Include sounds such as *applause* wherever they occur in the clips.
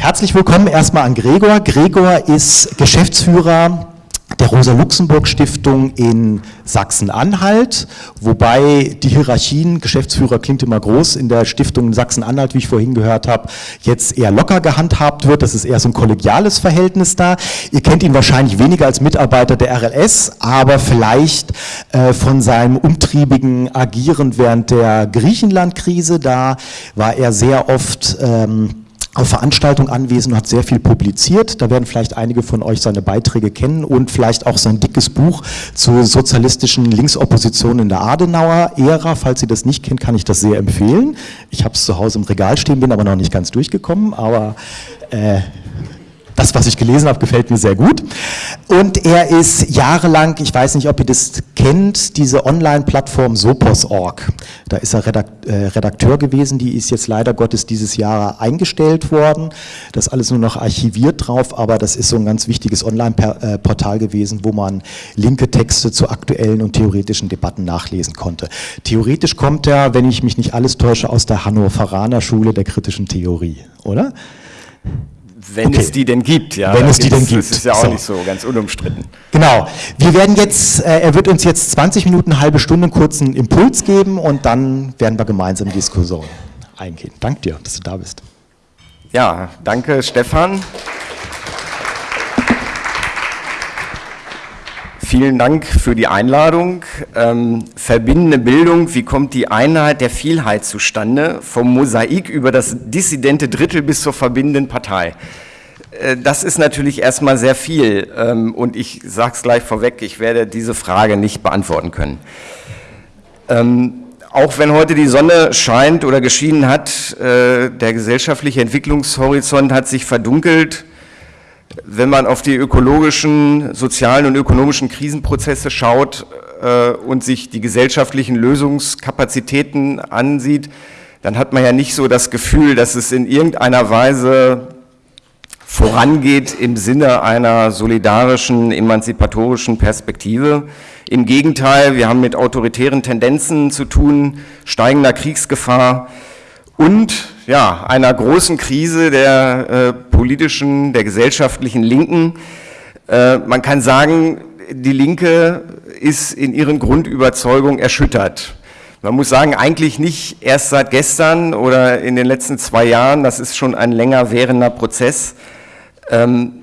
Herzlich willkommen erstmal an Gregor. Gregor ist Geschäftsführer der Rosa-Luxemburg-Stiftung in Sachsen-Anhalt, wobei die Hierarchien, Geschäftsführer klingt immer groß, in der Stiftung Sachsen-Anhalt, wie ich vorhin gehört habe, jetzt eher locker gehandhabt wird. Das ist eher so ein kollegiales Verhältnis da. Ihr kennt ihn wahrscheinlich weniger als Mitarbeiter der RLS, aber vielleicht äh, von seinem umtriebigen Agieren während der Griechenland-Krise. Da war er sehr oft... Ähm, auf Veranstaltungen anwesend und hat sehr viel publiziert. Da werden vielleicht einige von euch seine Beiträge kennen und vielleicht auch sein dickes Buch zur sozialistischen Linksopposition in der Adenauer-Ära. Falls ihr das nicht kennt, kann ich das sehr empfehlen. Ich habe es zu Hause im Regal stehen, bin aber noch nicht ganz durchgekommen, aber äh, das, was ich gelesen habe, gefällt mir sehr gut. Und er ist jahrelang, ich weiß nicht, ob ihr das kennt, diese Online-Plattform Sopos.org. Da ist er äh, Redakteur gewesen, die ist jetzt leider Gottes dieses Jahr eingestellt worden. Das ist alles nur noch archiviert drauf, aber das ist so ein ganz wichtiges Online-Portal gewesen, wo man linke Texte zu aktuellen und theoretischen Debatten nachlesen konnte. Theoretisch kommt er, wenn ich mich nicht alles täusche, aus der Hannoveraner Schule der kritischen Theorie, oder? Wenn okay. es die denn gibt, ja. Wenn es die denn gibt. Das ist ja auch so. nicht so ganz unumstritten. Genau. Wir werden jetzt, äh, er wird uns jetzt 20 Minuten, eine halbe Stunde einen kurzen Impuls geben und dann werden wir gemeinsam in die Diskussion eingehen. Danke dir, dass du da bist. Ja, danke Stefan. Vielen Dank für die Einladung. Ähm, verbindende Bildung, wie kommt die Einheit der Vielheit zustande? Vom Mosaik über das dissidente Drittel bis zur verbindenden Partei. Äh, das ist natürlich erstmal sehr viel ähm, und ich sage es gleich vorweg, ich werde diese Frage nicht beantworten können. Ähm, auch wenn heute die Sonne scheint oder geschienen hat, äh, der gesellschaftliche Entwicklungshorizont hat sich verdunkelt, wenn man auf die ökologischen, sozialen und ökonomischen Krisenprozesse schaut äh, und sich die gesellschaftlichen Lösungskapazitäten ansieht, dann hat man ja nicht so das Gefühl, dass es in irgendeiner Weise vorangeht im Sinne einer solidarischen, emanzipatorischen Perspektive. Im Gegenteil, wir haben mit autoritären Tendenzen zu tun, steigender Kriegsgefahr, und ja, einer großen Krise der äh, politischen, der gesellschaftlichen Linken. Äh, man kann sagen, die Linke ist in ihren Grundüberzeugungen erschüttert. Man muss sagen, eigentlich nicht erst seit gestern oder in den letzten zwei Jahren, das ist schon ein länger währender Prozess. Ähm,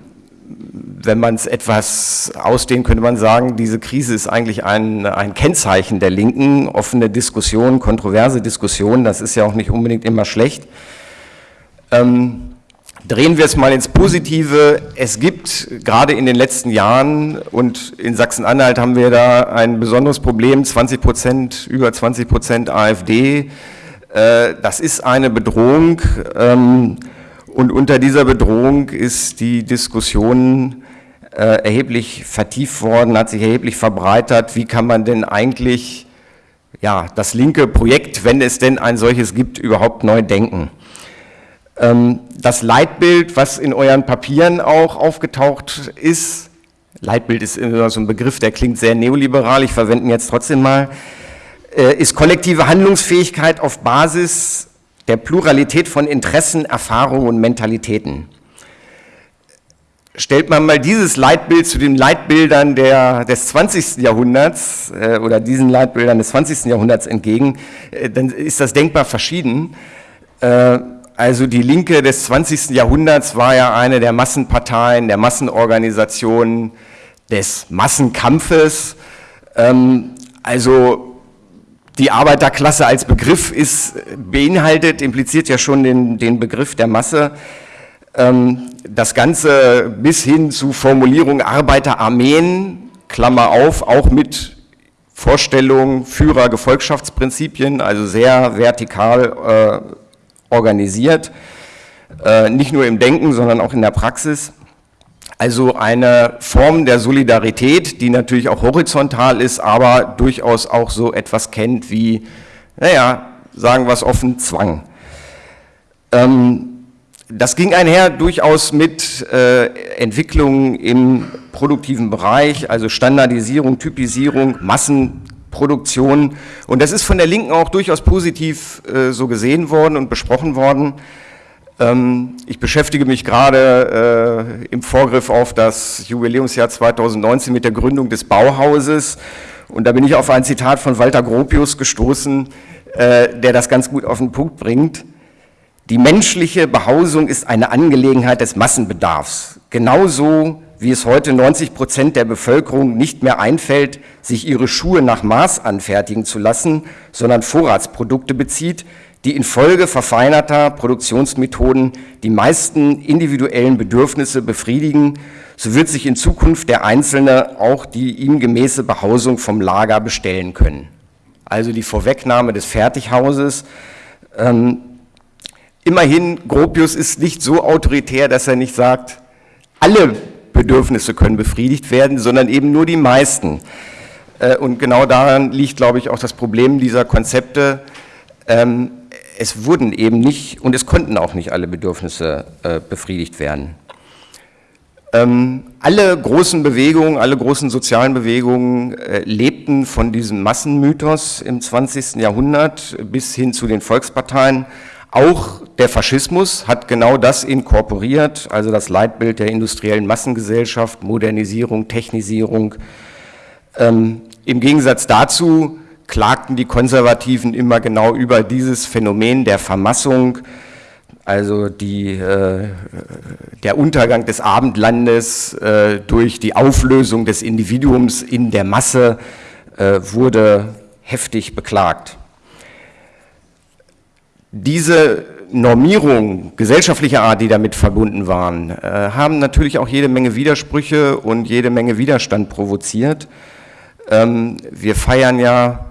wenn man es etwas ausdehnt, könnte man sagen, diese Krise ist eigentlich ein, ein Kennzeichen der Linken, offene Diskussionen, kontroverse Diskussionen, das ist ja auch nicht unbedingt immer schlecht. Ähm, drehen wir es mal ins Positive. Es gibt gerade in den letzten Jahren und in Sachsen-Anhalt haben wir da ein besonderes Problem, 20 Prozent, über 20 Prozent AfD. Äh, das ist eine Bedrohung. Ähm, und unter dieser Bedrohung ist die Diskussion äh, erheblich vertieft worden, hat sich erheblich verbreitert. Wie kann man denn eigentlich ja, das linke Projekt, wenn es denn ein solches gibt, überhaupt neu denken? Ähm, das Leitbild, was in euren Papieren auch aufgetaucht ist, Leitbild ist immer so ein Begriff, der klingt sehr neoliberal, ich verwende ihn jetzt trotzdem mal, äh, ist kollektive Handlungsfähigkeit auf Basis der Pluralität von Interessen, Erfahrungen und Mentalitäten. Stellt man mal dieses Leitbild zu den Leitbildern der, des 20. Jahrhunderts äh, oder diesen Leitbildern des 20. Jahrhunderts entgegen, äh, dann ist das denkbar verschieden. Äh, also die Linke des 20. Jahrhunderts war ja eine der Massenparteien, der Massenorganisationen, des Massenkampfes. Ähm, also die Arbeiterklasse als Begriff ist, beinhaltet, impliziert ja schon den, den Begriff der Masse. Ähm, das Ganze bis hin zu Formulierung Arbeiterarmeen, Klammer auf, auch mit Vorstellung Führer Gefolgschaftsprinzipien, also sehr vertikal äh, organisiert, äh, nicht nur im Denken, sondern auch in der Praxis. Also eine Form der Solidarität, die natürlich auch horizontal ist, aber durchaus auch so etwas kennt wie, naja, sagen wir es offen, Zwang. Ähm, das ging einher durchaus mit äh, Entwicklungen im produktiven Bereich, also Standardisierung, Typisierung, Massenproduktion. Und das ist von der Linken auch durchaus positiv äh, so gesehen worden und besprochen worden. Ähm, ich beschäftige mich gerade äh, im Vorgriff auf das Jubiläumsjahr 2019 mit der Gründung des Bauhauses und da bin ich auf ein Zitat von Walter Gropius gestoßen, äh, der das ganz gut auf den Punkt bringt. Die menschliche Behausung ist eine Angelegenheit des Massenbedarfs, genauso wie es heute 90 Prozent der Bevölkerung nicht mehr einfällt, sich ihre Schuhe nach Maß anfertigen zu lassen, sondern Vorratsprodukte bezieht, die infolge verfeinerter Produktionsmethoden die meisten individuellen Bedürfnisse befriedigen, so wird sich in Zukunft der Einzelne auch die ihm gemäße Behausung vom Lager bestellen können. Also die Vorwegnahme des Fertighauses. Ähm, immerhin, Gropius ist nicht so autoritär, dass er nicht sagt, alle Bedürfnisse können befriedigt werden, sondern eben nur die meisten. Äh, und genau daran liegt, glaube ich, auch das Problem dieser Konzepte. Ähm, es wurden eben nicht und es konnten auch nicht alle Bedürfnisse äh, befriedigt werden. Ähm, alle großen Bewegungen, alle großen sozialen Bewegungen äh, lebten von diesem Massenmythos im 20. Jahrhundert bis hin zu den Volksparteien. Auch der Faschismus hat genau das inkorporiert, also das Leitbild der industriellen Massengesellschaft, Modernisierung, Technisierung. Ähm, Im Gegensatz dazu klagten die Konservativen immer genau über dieses Phänomen der Vermassung, also die, äh, der Untergang des Abendlandes äh, durch die Auflösung des Individuums in der Masse äh, wurde heftig beklagt. Diese Normierung gesellschaftlicher Art, die damit verbunden waren, äh, haben natürlich auch jede Menge Widersprüche und jede Menge Widerstand provoziert. Ähm, wir feiern ja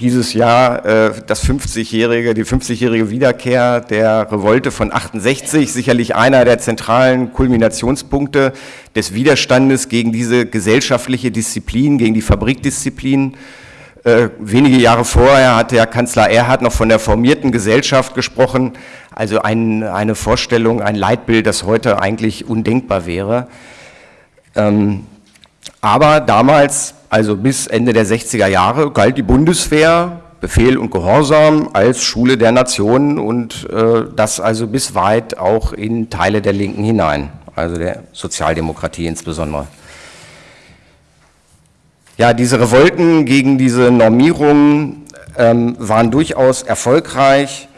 dieses Jahr äh, das 50-jährige, die 50-jährige Wiederkehr der Revolte von 68, sicherlich einer der zentralen Kulminationspunkte des Widerstandes gegen diese gesellschaftliche Disziplin, gegen die Fabrikdisziplin. Äh, wenige Jahre vorher hatte ja Kanzler Erhard noch von der formierten Gesellschaft gesprochen, also ein, eine Vorstellung, ein Leitbild, das heute eigentlich undenkbar wäre. Ähm, aber damals also bis Ende der 60er Jahre, galt die Bundeswehr, Befehl und Gehorsam als Schule der Nationen und äh, das also bis weit auch in Teile der Linken hinein, also der Sozialdemokratie insbesondere. Ja, diese Revolten gegen diese Normierung ähm, waren durchaus erfolgreich.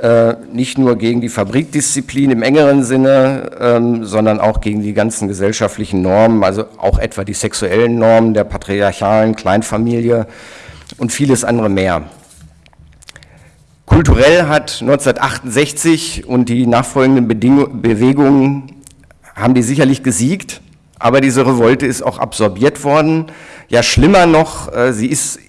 Äh, nicht nur gegen die Fabrikdisziplin im engeren Sinne, ähm, sondern auch gegen die ganzen gesellschaftlichen Normen, also auch etwa die sexuellen Normen der patriarchalen Kleinfamilie und vieles andere mehr. Kulturell hat 1968 und die nachfolgenden Bedingung, Bewegungen haben die sicherlich gesiegt, aber diese Revolte ist auch absorbiert worden. Ja, schlimmer noch, äh, sie ist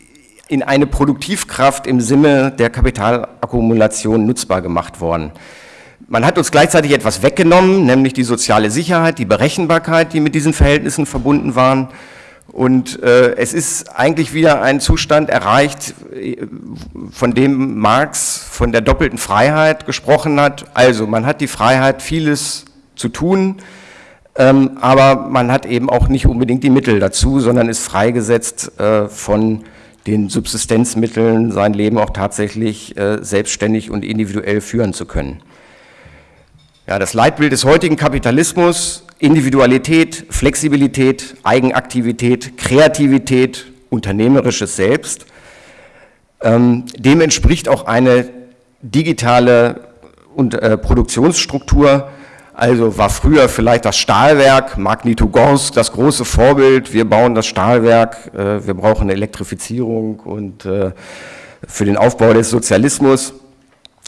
in eine Produktivkraft im Sinne der Kapitalakkumulation nutzbar gemacht worden. Man hat uns gleichzeitig etwas weggenommen, nämlich die soziale Sicherheit, die Berechenbarkeit, die mit diesen Verhältnissen verbunden waren. Und äh, es ist eigentlich wieder ein Zustand erreicht, von dem Marx von der doppelten Freiheit gesprochen hat. Also man hat die Freiheit, vieles zu tun, ähm, aber man hat eben auch nicht unbedingt die Mittel dazu, sondern ist freigesetzt äh, von den Subsistenzmitteln sein Leben auch tatsächlich äh, selbstständig und individuell führen zu können. Ja, das Leitbild des heutigen Kapitalismus, Individualität, Flexibilität, Eigenaktivität, Kreativität, unternehmerisches Selbst, ähm, dem entspricht auch eine digitale und, äh, Produktionsstruktur, also war früher vielleicht das Stahlwerk, Magnitogorsk, das große Vorbild, wir bauen das Stahlwerk, äh, wir brauchen Elektrifizierung und äh, für den Aufbau des Sozialismus,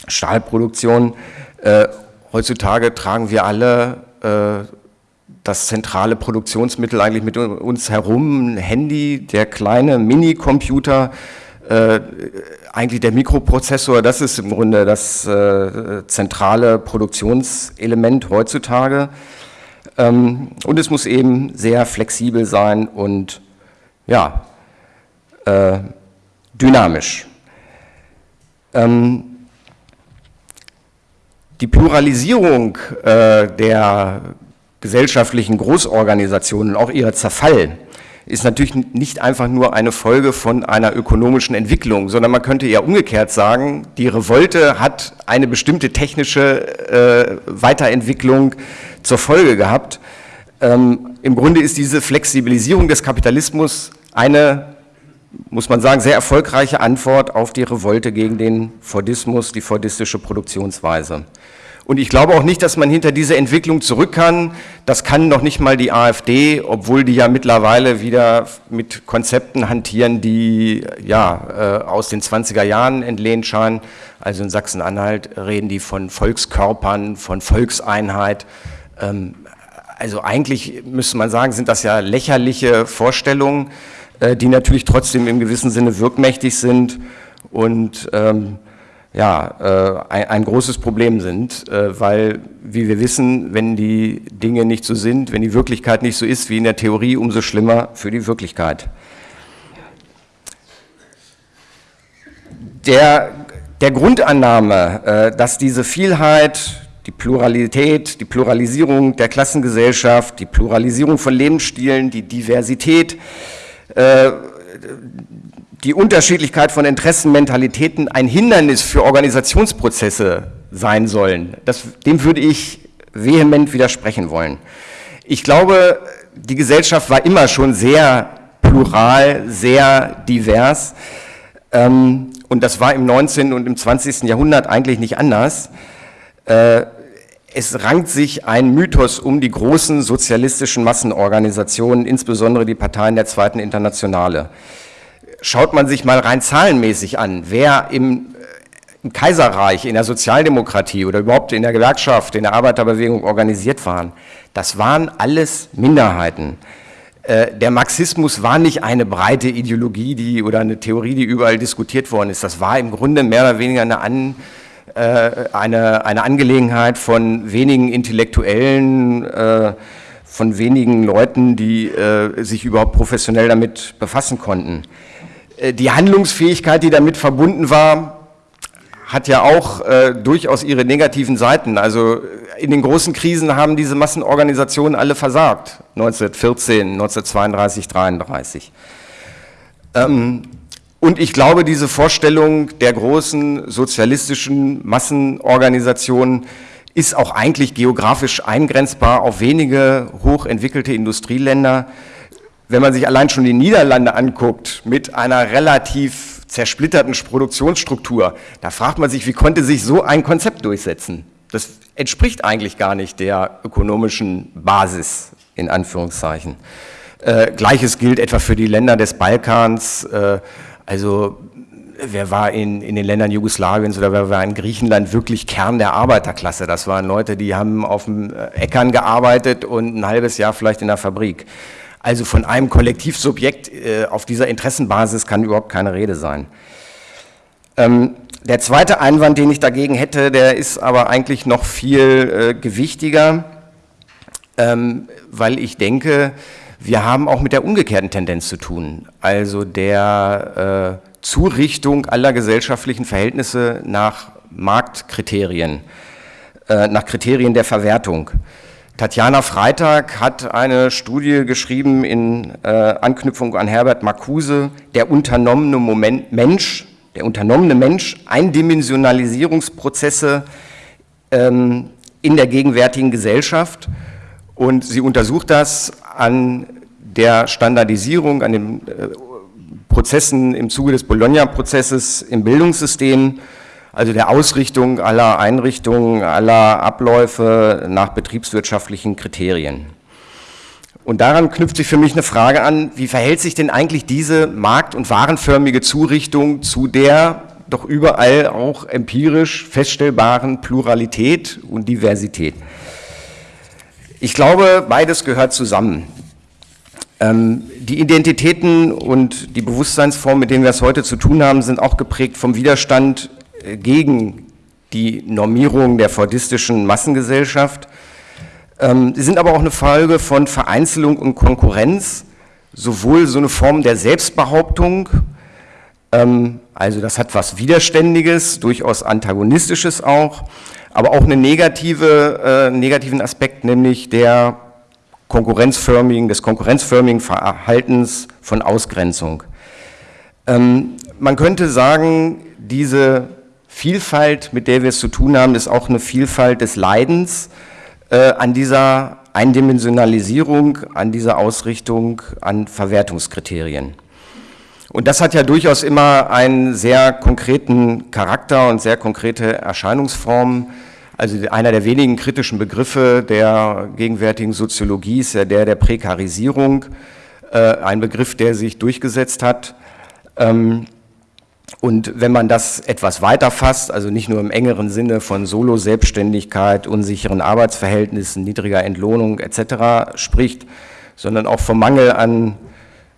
Stahlproduktion. Äh, heutzutage tragen wir alle das zentrale Produktionsmittel eigentlich mit uns herum, ein Handy, der kleine Minicomputer, äh, eigentlich der Mikroprozessor, das ist im Grunde das äh, zentrale Produktionselement heutzutage. Ähm, und es muss eben sehr flexibel sein und ja, äh, dynamisch. Ähm, die Pluralisierung äh, der gesellschaftlichen Großorganisationen, auch ihr Zerfall, ist natürlich nicht einfach nur eine Folge von einer ökonomischen Entwicklung, sondern man könnte eher umgekehrt sagen, die Revolte hat eine bestimmte technische äh, Weiterentwicklung zur Folge gehabt. Ähm, Im Grunde ist diese Flexibilisierung des Kapitalismus eine, muss man sagen, sehr erfolgreiche Antwort auf die Revolte gegen den Fordismus, die fordistische Produktionsweise. Und ich glaube auch nicht, dass man hinter diese Entwicklung zurück kann. Das kann noch nicht mal die AfD, obwohl die ja mittlerweile wieder mit Konzepten hantieren, die ja äh, aus den 20er Jahren entlehnt scheinen. Also in Sachsen-Anhalt reden die von Volkskörpern, von Volkseinheit. Ähm, also eigentlich müsste man sagen, sind das ja lächerliche Vorstellungen, äh, die natürlich trotzdem im gewissen Sinne wirkmächtig sind und ähm, ja, äh, ein, ein, großes Problem sind, äh, weil, wie wir wissen, wenn die Dinge nicht so sind, wenn die Wirklichkeit nicht so ist wie in der Theorie, umso schlimmer für die Wirklichkeit. Der, der Grundannahme, äh, dass diese Vielheit, die Pluralität, die Pluralisierung der Klassengesellschaft, die Pluralisierung von Lebensstilen, die Diversität, äh, die Unterschiedlichkeit von Interessen, Mentalitäten ein Hindernis für Organisationsprozesse sein sollen. Das, dem würde ich vehement widersprechen wollen. Ich glaube, die Gesellschaft war immer schon sehr plural, sehr divers. Ähm, und das war im 19. und im 20. Jahrhundert eigentlich nicht anders. Äh, es rankt sich ein Mythos um die großen sozialistischen Massenorganisationen, insbesondere die Parteien der Zweiten Internationale schaut man sich mal rein zahlenmäßig an, wer im, äh, im Kaiserreich, in der Sozialdemokratie oder überhaupt in der Gewerkschaft, in der Arbeiterbewegung organisiert waren, das waren alles Minderheiten. Äh, der Marxismus war nicht eine breite Ideologie die, oder eine Theorie, die überall diskutiert worden ist. Das war im Grunde mehr oder weniger eine, An, äh, eine, eine Angelegenheit von wenigen Intellektuellen, von wenigen Leuten, die sich überhaupt professionell damit befassen konnten. Äh, die Handlungsfähigkeit, die damit verbunden war, hat ja auch äh, durchaus ihre negativen Seiten. Also in den großen Krisen haben diese Massenorganisationen alle versagt, 1914, 1932, 1933. Ähm, und ich glaube, diese Vorstellung der großen sozialistischen Massenorganisationen ist auch eigentlich geografisch eingrenzbar auf wenige hochentwickelte Industrieländer, wenn man sich allein schon die Niederlande anguckt, mit einer relativ zersplitterten Produktionsstruktur, da fragt man sich, wie konnte sich so ein Konzept durchsetzen? Das entspricht eigentlich gar nicht der ökonomischen Basis, in Anführungszeichen. Äh, Gleiches gilt etwa für die Länder des Balkans, äh, also wer war in, in den Ländern Jugoslawiens oder wer war in Griechenland wirklich Kern der Arbeiterklasse? Das waren Leute, die haben auf dem Äckern gearbeitet und ein halbes Jahr vielleicht in der Fabrik. Also von einem Kollektivsubjekt äh, auf dieser Interessenbasis kann überhaupt keine Rede sein. Ähm, der zweite Einwand, den ich dagegen hätte, der ist aber eigentlich noch viel äh, gewichtiger, ähm, weil ich denke, wir haben auch mit der umgekehrten Tendenz zu tun, also der äh, Zurichtung aller gesellschaftlichen Verhältnisse nach Marktkriterien, äh, nach Kriterien der Verwertung. Tatjana Freitag hat eine Studie geschrieben in äh, Anknüpfung an Herbert Marcuse, der unternommene Moment, Mensch, der unternommene Mensch, Eindimensionalisierungsprozesse ähm, in der gegenwärtigen Gesellschaft. Und sie untersucht das an der Standardisierung, an den äh, Prozessen im Zuge des Bologna-Prozesses im Bildungssystem also der Ausrichtung aller Einrichtungen, aller Abläufe nach betriebswirtschaftlichen Kriterien. Und daran knüpft sich für mich eine Frage an, wie verhält sich denn eigentlich diese markt- und warenförmige Zurichtung zu der doch überall auch empirisch feststellbaren Pluralität und Diversität? Ich glaube, beides gehört zusammen. Ähm, die Identitäten und die Bewusstseinsformen, mit denen wir es heute zu tun haben, sind auch geprägt vom Widerstand gegen die Normierung der fordistischen Massengesellschaft. Ähm, sie sind aber auch eine Folge von Vereinzelung und Konkurrenz, sowohl so eine Form der Selbstbehauptung, ähm, also das hat was Widerständiges, durchaus Antagonistisches auch, aber auch einen negative, äh, negativen Aspekt, nämlich der konkurrenzförmigen, des konkurrenzförmigen Verhaltens von Ausgrenzung. Ähm, man könnte sagen, diese Vielfalt, mit der wir es zu tun haben, ist auch eine Vielfalt des Leidens äh, an dieser Eindimensionalisierung, an dieser Ausrichtung, an Verwertungskriterien. Und das hat ja durchaus immer einen sehr konkreten Charakter und sehr konkrete Erscheinungsformen. Also einer der wenigen kritischen Begriffe der gegenwärtigen Soziologie ist ja der der Prekarisierung, äh, ein Begriff, der sich durchgesetzt hat. Ähm, und wenn man das etwas weiter fasst, also nicht nur im engeren Sinne von Solo-Selbstständigkeit, unsicheren Arbeitsverhältnissen, niedriger Entlohnung etc. spricht, sondern auch vom Mangel an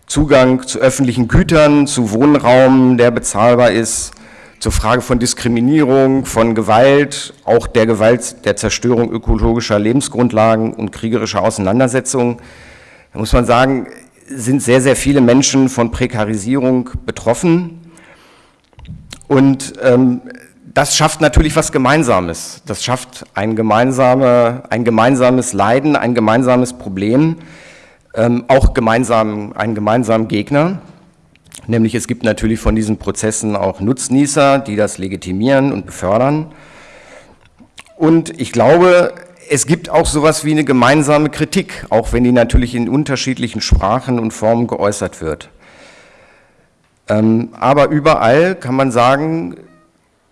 Zugang zu öffentlichen Gütern, zu Wohnraum, der bezahlbar ist, zur Frage von Diskriminierung, von Gewalt, auch der Gewalt der Zerstörung ökologischer Lebensgrundlagen und kriegerischer Auseinandersetzungen. Da muss man sagen, sind sehr, sehr viele Menschen von Prekarisierung betroffen. Und ähm, das schafft natürlich was Gemeinsames. Das schafft ein, gemeinsame, ein gemeinsames Leiden, ein gemeinsames Problem, ähm, auch gemeinsam, einen gemeinsamen Gegner. Nämlich es gibt natürlich von diesen Prozessen auch Nutznießer, die das legitimieren und befördern. Und ich glaube, es gibt auch sowas wie eine gemeinsame Kritik, auch wenn die natürlich in unterschiedlichen Sprachen und Formen geäußert wird. Ähm, aber überall kann man sagen,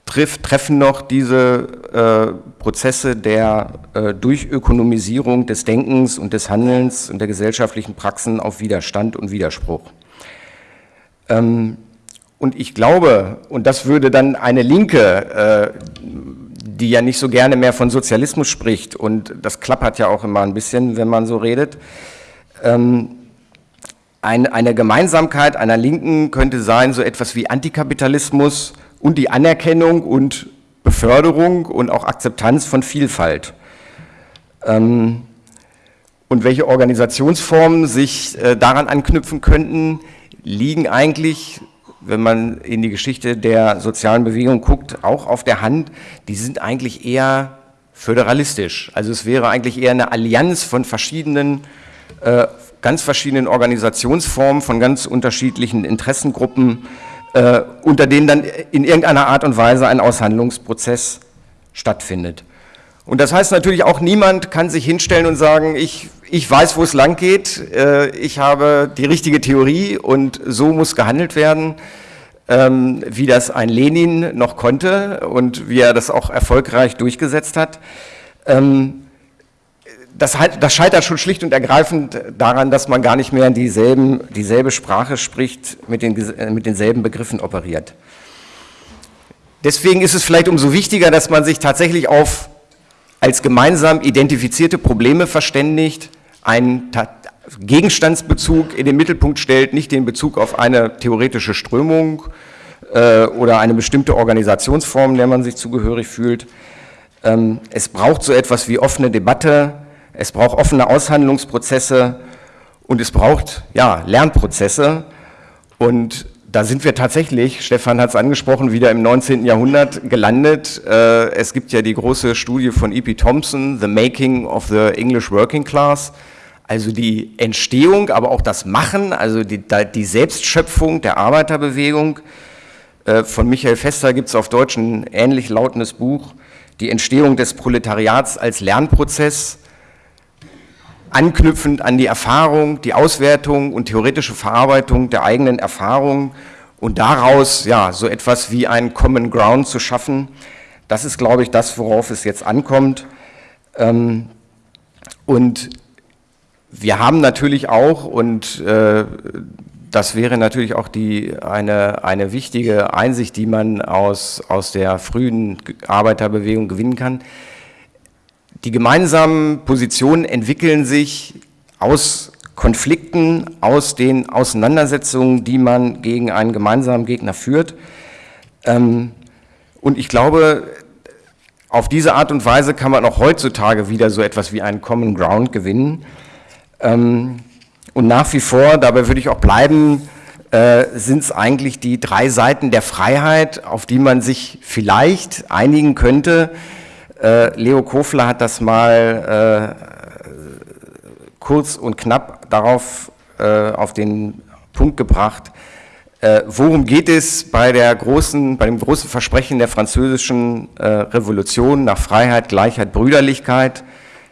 treffen noch diese äh, Prozesse der äh, Durchökonomisierung des Denkens und des Handelns und der gesellschaftlichen Praxen auf Widerstand und Widerspruch. Ähm, und ich glaube, und das würde dann eine Linke, äh, die ja nicht so gerne mehr von Sozialismus spricht, und das klappert ja auch immer ein bisschen, wenn man so redet, ähm, eine Gemeinsamkeit einer Linken könnte sein, so etwas wie Antikapitalismus und die Anerkennung und Beförderung und auch Akzeptanz von Vielfalt. Ähm, und welche Organisationsformen sich äh, daran anknüpfen könnten, liegen eigentlich, wenn man in die Geschichte der sozialen Bewegung guckt, auch auf der Hand. Die sind eigentlich eher föderalistisch. Also es wäre eigentlich eher eine Allianz von verschiedenen, äh, ganz verschiedenen Organisationsformen, von ganz unterschiedlichen Interessengruppen, äh, unter denen dann in irgendeiner Art und Weise ein Aushandlungsprozess stattfindet. Und das heißt natürlich auch, niemand kann sich hinstellen und sagen, ich, ich weiß, wo es lang geht, äh, ich habe die richtige Theorie und so muss gehandelt werden, ähm, wie das ein Lenin noch konnte und wie er das auch erfolgreich durchgesetzt hat. Ähm, das, das, scheitert schon schlicht und ergreifend daran, dass man gar nicht mehr dieselben, dieselbe Sprache spricht, mit, den, mit denselben Begriffen operiert. Deswegen ist es vielleicht umso wichtiger, dass man sich tatsächlich auf als gemeinsam identifizierte Probleme verständigt, einen Gegenstandsbezug in den Mittelpunkt stellt, nicht den Bezug auf eine theoretische Strömung äh, oder eine bestimmte Organisationsform, der man sich zugehörig fühlt. Ähm, es braucht so etwas wie offene Debatte, es braucht offene Aushandlungsprozesse und es braucht ja, Lernprozesse. Und da sind wir tatsächlich, Stefan hat es angesprochen, wieder im 19. Jahrhundert gelandet. Äh, es gibt ja die große Studie von E.P. Thompson, The Making of the English Working Class, also die Entstehung, aber auch das Machen, also die, die Selbstschöpfung der Arbeiterbewegung. Äh, von Michael Fester gibt es auf Deutsch ein ähnlich lautendes Buch, die Entstehung des Proletariats als Lernprozess, anknüpfend an die Erfahrung, die Auswertung und theoretische Verarbeitung der eigenen Erfahrung und daraus ja so etwas wie ein Common Ground zu schaffen. Das ist, glaube ich, das, worauf es jetzt ankommt. Ähm, und wir haben natürlich auch, und äh, das wäre natürlich auch die, eine, eine wichtige Einsicht, die man aus, aus der frühen Arbeiterbewegung gewinnen kann, die gemeinsamen Positionen entwickeln sich aus Konflikten, aus den Auseinandersetzungen, die man gegen einen gemeinsamen Gegner führt. Ähm, und ich glaube, auf diese Art und Weise kann man auch heutzutage wieder so etwas wie einen Common Ground gewinnen. Ähm, und nach wie vor, dabei würde ich auch bleiben, äh, sind es eigentlich die drei Seiten der Freiheit, auf die man sich vielleicht einigen könnte, äh, Leo Kofler hat das mal äh, kurz und knapp darauf äh, auf den Punkt gebracht, äh, worum geht es bei, der großen, bei dem großen Versprechen der französischen äh, Revolution nach Freiheit, Gleichheit, Brüderlichkeit,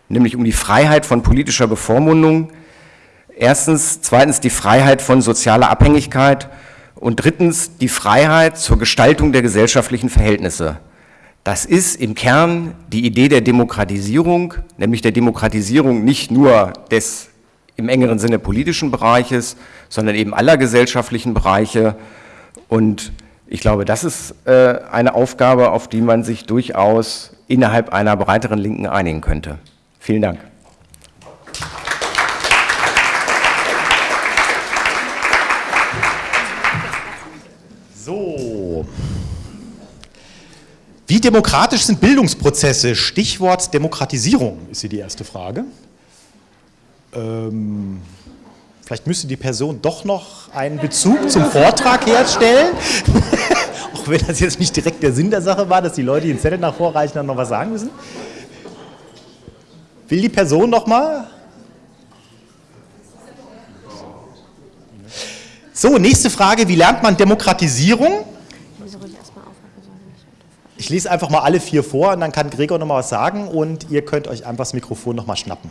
nämlich um die Freiheit von politischer Bevormundung, erstens, zweitens die Freiheit von sozialer Abhängigkeit und drittens die Freiheit zur Gestaltung der gesellschaftlichen Verhältnisse. Das ist im Kern die Idee der Demokratisierung, nämlich der Demokratisierung nicht nur des im engeren Sinne politischen Bereiches, sondern eben aller gesellschaftlichen Bereiche. Und ich glaube, das ist äh, eine Aufgabe, auf die man sich durchaus innerhalb einer breiteren Linken einigen könnte. Vielen Dank. Wie demokratisch sind Bildungsprozesse? Stichwort Demokratisierung ist hier die erste Frage. Ähm, vielleicht müsste die Person doch noch einen Bezug zum Vortrag herstellen. *laughs* Auch wenn das jetzt nicht direkt der Sinn der Sache war, dass die Leute den Zettel nach vorreichen und noch was sagen müssen. Will die Person noch mal? So, nächste Frage. Wie lernt man Demokratisierung? Ich lese einfach mal alle vier vor und dann kann Gregor noch mal was sagen und ihr könnt euch einfach das Mikrofon noch mal schnappen.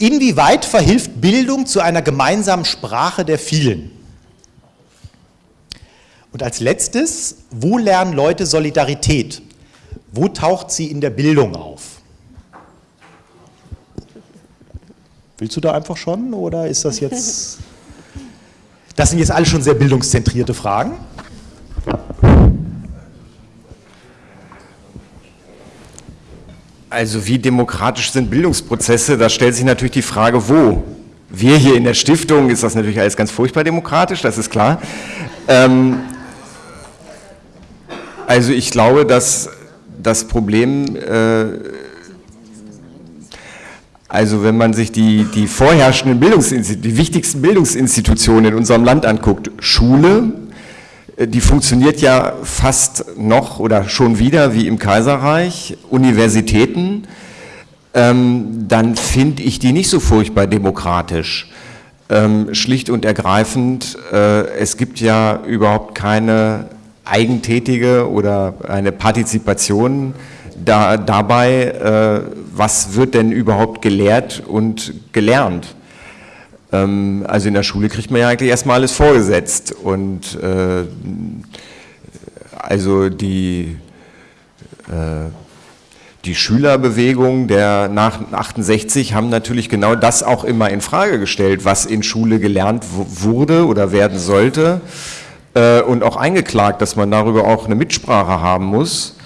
Inwieweit verhilft Bildung zu einer gemeinsamen Sprache der vielen? Und als letztes, wo lernen Leute Solidarität? Wo taucht sie in der Bildung auf? Willst du da einfach schon oder ist das jetzt... *laughs* Das sind jetzt alle schon sehr bildungszentrierte Fragen. Also wie demokratisch sind Bildungsprozesse? Da stellt sich natürlich die Frage, wo? Wir hier in der Stiftung ist das natürlich alles ganz furchtbar demokratisch, das ist klar. Ähm, also ich glaube, dass das Problem, äh, also wenn man sich die, die vorherrschenden Bildungsinstitutionen, die wichtigsten Bildungsinstitutionen in unserem Land anguckt, Schule, die funktioniert ja fast noch oder schon wieder wie im Kaiserreich, Universitäten, ähm, dann finde ich die nicht so furchtbar demokratisch. Ähm, schlicht und ergreifend, äh, es gibt ja überhaupt keine eigentätige oder eine Partizipation da, dabei, äh, was wird denn überhaupt gelehrt und gelernt. Ähm, also in der Schule kriegt man ja eigentlich erstmal alles vorgesetzt und äh, also die, äh, die Schülerbewegung der nach 68 haben natürlich genau das auch immer in Frage gestellt, was in Schule gelernt wurde oder werden sollte äh, und auch eingeklagt, dass man darüber auch eine Mitsprache haben muss.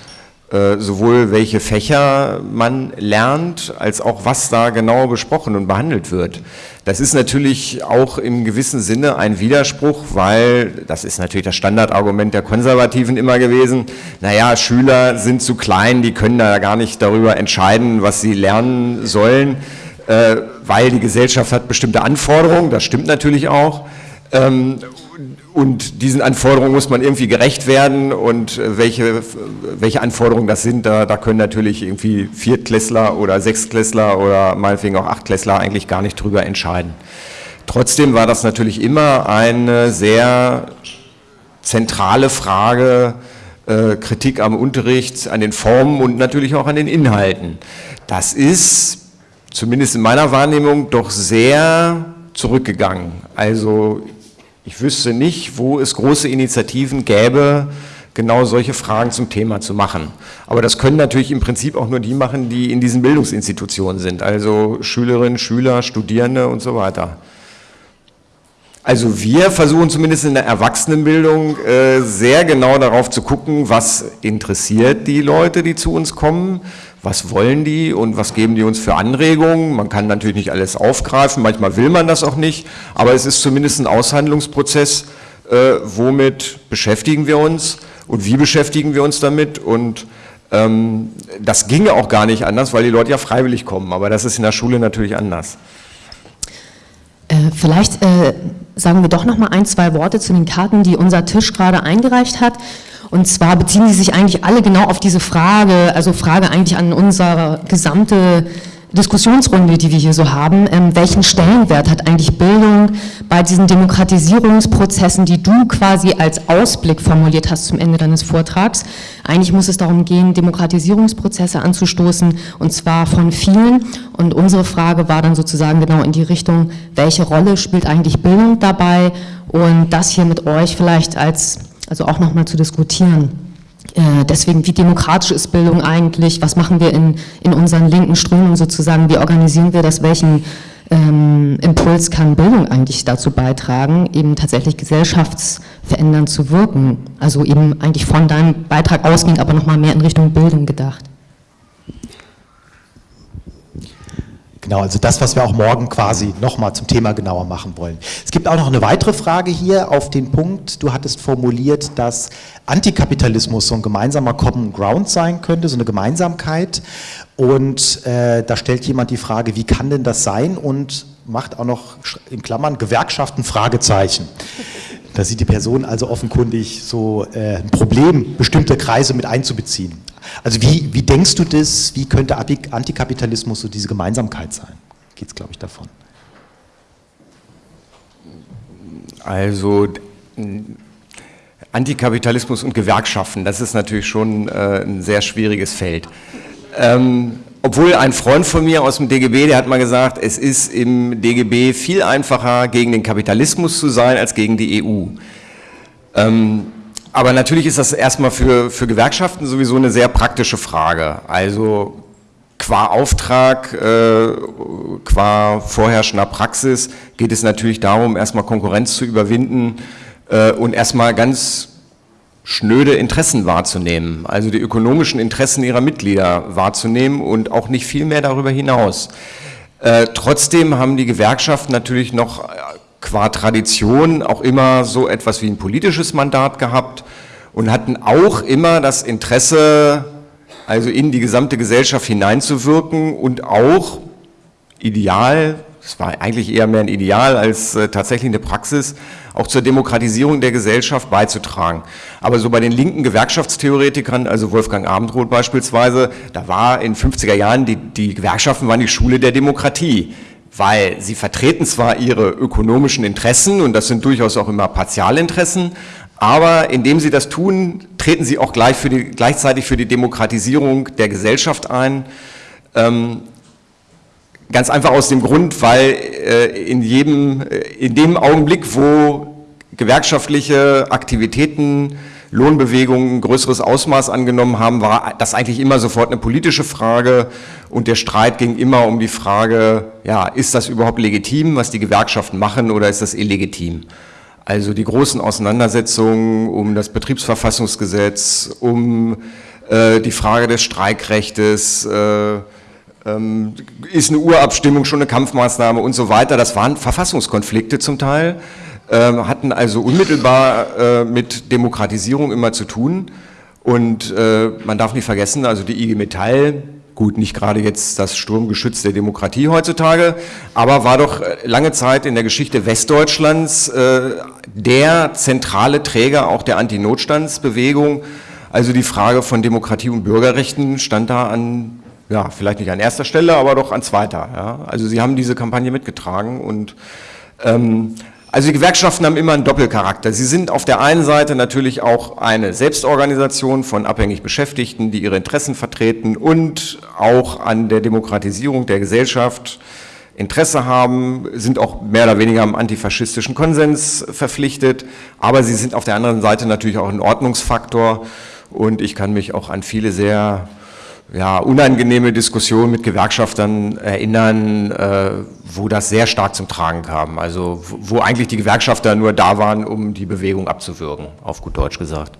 Äh, sowohl welche Fächer man lernt, als auch was da genau besprochen und behandelt wird. Das ist natürlich auch im gewissen Sinne ein Widerspruch, weil, das ist natürlich das Standardargument der Konservativen immer gewesen, naja, Schüler sind zu klein, die können da gar nicht darüber entscheiden, was sie lernen sollen, äh, weil die Gesellschaft hat bestimmte Anforderungen, das stimmt natürlich auch. Ähm, und diesen Anforderungen muss man irgendwie gerecht werden und äh, welche, welche Anforderungen das sind, da, da können natürlich irgendwie Viertklässler oder Sechstklässler oder meinetwegen auch Achtklässler eigentlich gar nicht drüber entscheiden. Trotzdem war das natürlich immer eine sehr zentrale Frage, äh, Kritik am Unterricht, an den Formen und natürlich auch an den Inhalten. Das ist, zumindest in meiner Wahrnehmung, doch sehr zurückgegangen. Also ich wüsste nicht, wo es große Initiativen gäbe, genau solche Fragen zum Thema zu machen. Aber das können natürlich im Prinzip auch nur die machen, die in diesen Bildungsinstitutionen sind, also Schülerinnen, Schüler, Studierende und so weiter. Also wir versuchen zumindest in der Erwachsenenbildung äh, sehr genau darauf zu gucken, was interessiert die Leute, die zu uns kommen, was wollen die und was geben die uns für Anregungen. Man kann natürlich nicht alles aufgreifen, manchmal will man das auch nicht, aber es ist zumindest ein Aushandlungsprozess, äh, womit beschäftigen wir uns und wie beschäftigen wir uns damit und ähm, das ginge auch gar nicht anders, weil die Leute ja freiwillig kommen, aber das ist in der Schule natürlich anders. Äh, vielleicht äh, sagen wir doch noch mal ein, zwei Worte zu den Karten, die unser Tisch gerade eingereicht hat. Und zwar beziehen sie sich eigentlich alle genau auf diese Frage, also Frage eigentlich an unsere gesamte Diskussionsrunde, die wir hier so haben, ähm, welchen Stellenwert hat eigentlich Bildung bei diesen Demokratisierungsprozessen, die du quasi als Ausblick formuliert hast zum Ende deines Vortrags. Eigentlich muss es darum gehen, Demokratisierungsprozesse anzustoßen und zwar von vielen. Und unsere Frage war dann sozusagen genau in die Richtung, welche Rolle spielt eigentlich Bildung dabei und das hier mit euch vielleicht als, also auch nochmal zu diskutieren. Äh, deswegen, wie demokratisch ist Bildung eigentlich? Was machen wir in, in unseren linken Strömungen sozusagen? Wie organisieren wir das? Welchen ähm, Impuls kann Bildung eigentlich dazu beitragen, eben tatsächlich gesellschaftsverändernd zu wirken? Also eben eigentlich von deinem Beitrag ausging, aber nochmal mehr in Richtung Bildung gedacht. Genau, also das, was wir auch morgen quasi nochmal zum Thema genauer machen wollen. Es gibt auch noch eine weitere Frage hier auf den Punkt. Du hattest formuliert, dass Antikapitalismus so ein gemeinsamer Common Ground sein könnte, so eine Gemeinsamkeit. Und äh, da stellt jemand die Frage, wie kann denn das sein? Und macht auch noch in Klammern Gewerkschaften Fragezeichen. Da sieht die Person also offenkundig so äh, ein Problem, bestimmte Kreise mit einzubeziehen. Also wie, wie denkst du das, wie könnte Antikapitalismus so diese Gemeinsamkeit sein? Geht es, glaube ich, davon? Also Antikapitalismus und Gewerkschaften, das ist natürlich schon äh, ein sehr schwieriges Feld. Ähm, obwohl ein Freund von mir aus dem DGB, der hat mal gesagt, es ist im DGB viel einfacher, gegen den Kapitalismus zu sein, als gegen die EU. Ähm, aber natürlich ist das erstmal für, für Gewerkschaften sowieso eine sehr praktische Frage. Also qua Auftrag, äh, qua vorherrschender Praxis geht es natürlich darum, erstmal Konkurrenz zu überwinden äh, und erstmal ganz schnöde Interessen wahrzunehmen, also die ökonomischen Interessen ihrer Mitglieder wahrzunehmen und auch nicht viel mehr darüber hinaus. Äh, trotzdem haben die Gewerkschaften natürlich noch qua Tradition auch immer so etwas wie ein politisches Mandat gehabt und hatten auch immer das Interesse, also in die gesamte Gesellschaft hineinzuwirken und auch ideal, es war eigentlich eher mehr ein Ideal als äh, tatsächlich eine Praxis, auch zur Demokratisierung der Gesellschaft beizutragen. Aber so bei den linken Gewerkschaftstheoretikern, also Wolfgang Abendroth beispielsweise, da war in 50er Jahren, die, die Gewerkschaften waren die Schule der Demokratie weil sie vertreten zwar ihre ökonomischen Interessen und das sind durchaus auch immer Partialinteressen, aber indem sie das tun, treten sie auch gleich für die, gleichzeitig für die Demokratisierung der Gesellschaft ein. Ähm, ganz einfach aus dem Grund, weil äh, in, jedem, äh, in dem Augenblick, wo gewerkschaftliche Aktivitäten Lohnbewegungen ein größeres Ausmaß angenommen haben, war das eigentlich immer sofort eine politische Frage und der Streit ging immer um die Frage, ja, ist das überhaupt legitim, was die Gewerkschaften machen oder ist das illegitim? Also die großen Auseinandersetzungen um das Betriebsverfassungsgesetz, um äh, die Frage des Streikrechtes, äh, ähm, ist eine Urabstimmung schon eine Kampfmaßnahme und so weiter, das waren Verfassungskonflikte zum Teil. Ähm, hatten also unmittelbar äh, mit Demokratisierung immer zu tun. Und äh, man darf nicht vergessen, also die IG Metall, gut, nicht gerade jetzt das Sturmgeschütz der Demokratie heutzutage, aber war doch äh, lange Zeit in der Geschichte Westdeutschlands der zentrale Träger auch der Antinotstandsbewegung. Also die Frage von Demokratie und Bürgerrechten stand da an, ja, vielleicht nicht an erster Stelle, aber doch an zweiter. Ja. Also sie haben diese Kampagne mitgetragen und ähm, also die Gewerkschaften haben immer einen Doppelcharakter. Sie sind auf der einen Seite natürlich auch eine Selbstorganisation von abhängig Beschäftigten, die ihre Interessen vertreten und auch an der Demokratisierung der Gesellschaft Interesse haben, sind auch mehr oder weniger am antifaschistischen Konsens verpflichtet, aber sie sind auf der anderen Seite natürlich auch ein Ordnungsfaktor und ich kann mich auch an viele sehr ja, unangenehme Diskussionen mit Gewerkschaftern erinnern, äh, wo das sehr stark zum Tragen kam. Also wo eigentlich die Gewerkschafter nur da waren, um die Bewegung abzuwürgen, auf gut Deutsch gesagt.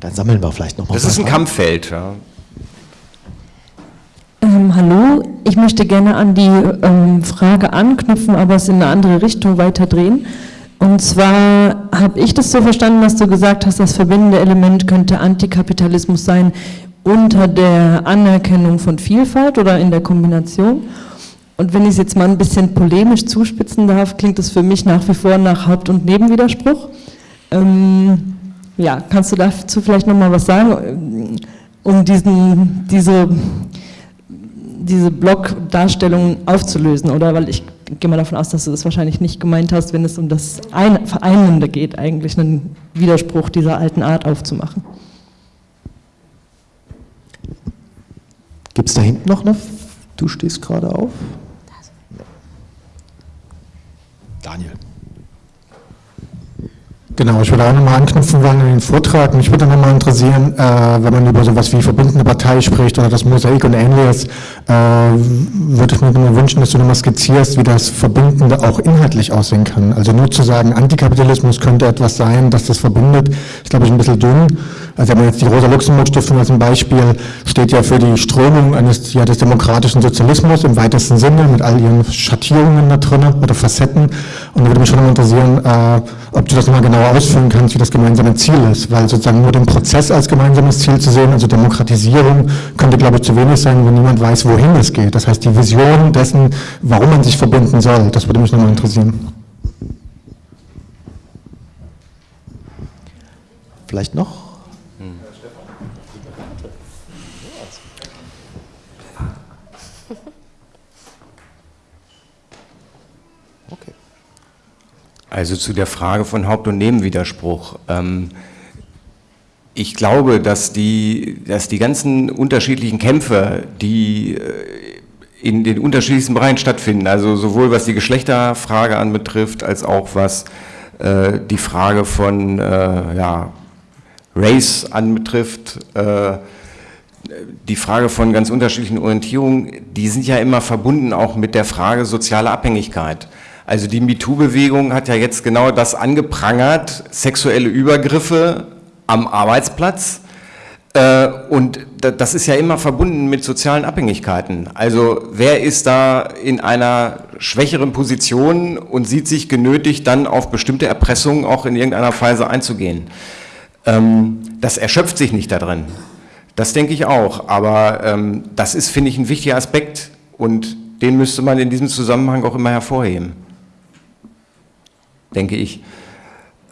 Dann sammeln wir vielleicht nochmal. Das ist ein Kampffeld. Ja. Ähm, hallo, ich möchte gerne an die ähm, Frage anknüpfen, aber es in eine andere Richtung weiterdrehen. Und zwar habe ich das so verstanden, dass du gesagt hast, das verbindende Element könnte Antikapitalismus sein unter der Anerkennung von Vielfalt oder in der Kombination. Und wenn ich es jetzt mal ein bisschen polemisch zuspitzen darf, klingt das für mich nach wie vor nach Haupt- und Nebenwiderspruch. Ähm, ja, kannst du dazu vielleicht nochmal was sagen, um diesen, diese diese Blockdarstellung aufzulösen, oder? Weil ich gehe mal davon aus, dass du das wahrscheinlich nicht gemeint hast, wenn es um das Ein Vereinende geht, eigentlich einen Widerspruch dieser alten Art aufzumachen. Gibt es da hinten noch eine? Du stehst gerade auf? Daniel. Genau, ich würde auch nochmal anknüpfen wollen an den Vortrag. Mich würde nochmal interessieren, äh, wenn man über sowas wie verbindende Partei spricht oder das Mosaik und ähnliches, äh, würde ich mir nochmal wünschen, dass du nochmal skizzierst, wie das Verbindende auch inhaltlich aussehen kann. Also nur zu sagen, Antikapitalismus könnte etwas sein, dass das verbindet, ist glaube ich ein bisschen dünn. Also wenn man jetzt die Rosa-Luxemburg-Stiftung als Beispiel, steht ja für die Strömung eines, ja, des demokratischen Sozialismus im weitesten Sinne, mit all ihren Schattierungen da drin oder Facetten. Und da würde mich schon nochmal interessieren, äh, ob du das nochmal genau genauer ausführen kannst, wie das gemeinsame Ziel ist, weil sozusagen nur den Prozess als gemeinsames Ziel zu sehen, also Demokratisierung, könnte, glaube ich, zu wenig sein, wenn niemand weiß, wohin es geht. Das heißt, die Vision dessen, warum man sich verbinden soll, das würde mich nochmal interessieren. Vielleicht noch? Also zu der Frage von Haupt- und Nebenwiderspruch. Ähm, ich glaube, dass die, dass die ganzen unterschiedlichen Kämpfe, die äh, in den unterschiedlichsten Bereichen stattfinden, also sowohl was die Geschlechterfrage anbetrifft, als auch was äh, die Frage von äh, ja, Race anbetrifft, die Frage von ganz unterschiedlichen Orientierungen, die sind ja immer verbunden auch mit der Frage sozialer Abhängigkeit. Also die MeToo-Bewegung hat ja jetzt genau das angeprangert, sexuelle Übergriffe am Arbeitsplatz. Äh, und das ist ja immer verbunden mit sozialen Abhängigkeiten. Also wer ist da in einer schwächeren Position und sieht sich genötigt, dann auf bestimmte Erpressungen auch in irgendeiner Weise einzugehen? Ähm, das erschöpft sich nicht da drin. Das denke ich auch. Aber ähm, das ist, finde ich, ein wichtiger Aspekt und den müsste man in diesem Zusammenhang auch immer hervorheben denke ich.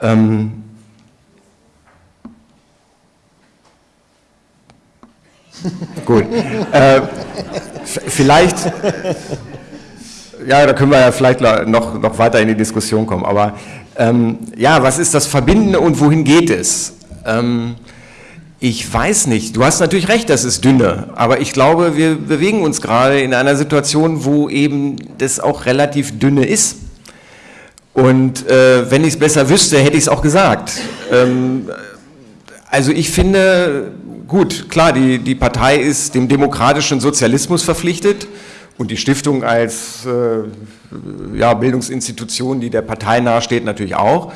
Ähm Gut. Äh, vielleicht, ja, da können wir ja vielleicht noch, noch weiter in die Diskussion kommen. Aber ähm, ja, was ist das Verbindende und wohin geht es? Ähm, ich weiß nicht. Du hast natürlich recht, das ist dünne. Aber ich glaube, wir bewegen uns gerade in einer Situation, wo eben das auch relativ dünne ist. Und äh, wenn ich es besser wüsste, hätte ich es auch gesagt. Ähm, also ich finde, gut, klar, die, die Partei ist dem demokratischen Sozialismus verpflichtet und die Stiftung als äh, ja, Bildungsinstitution, die der Partei nahesteht, natürlich auch.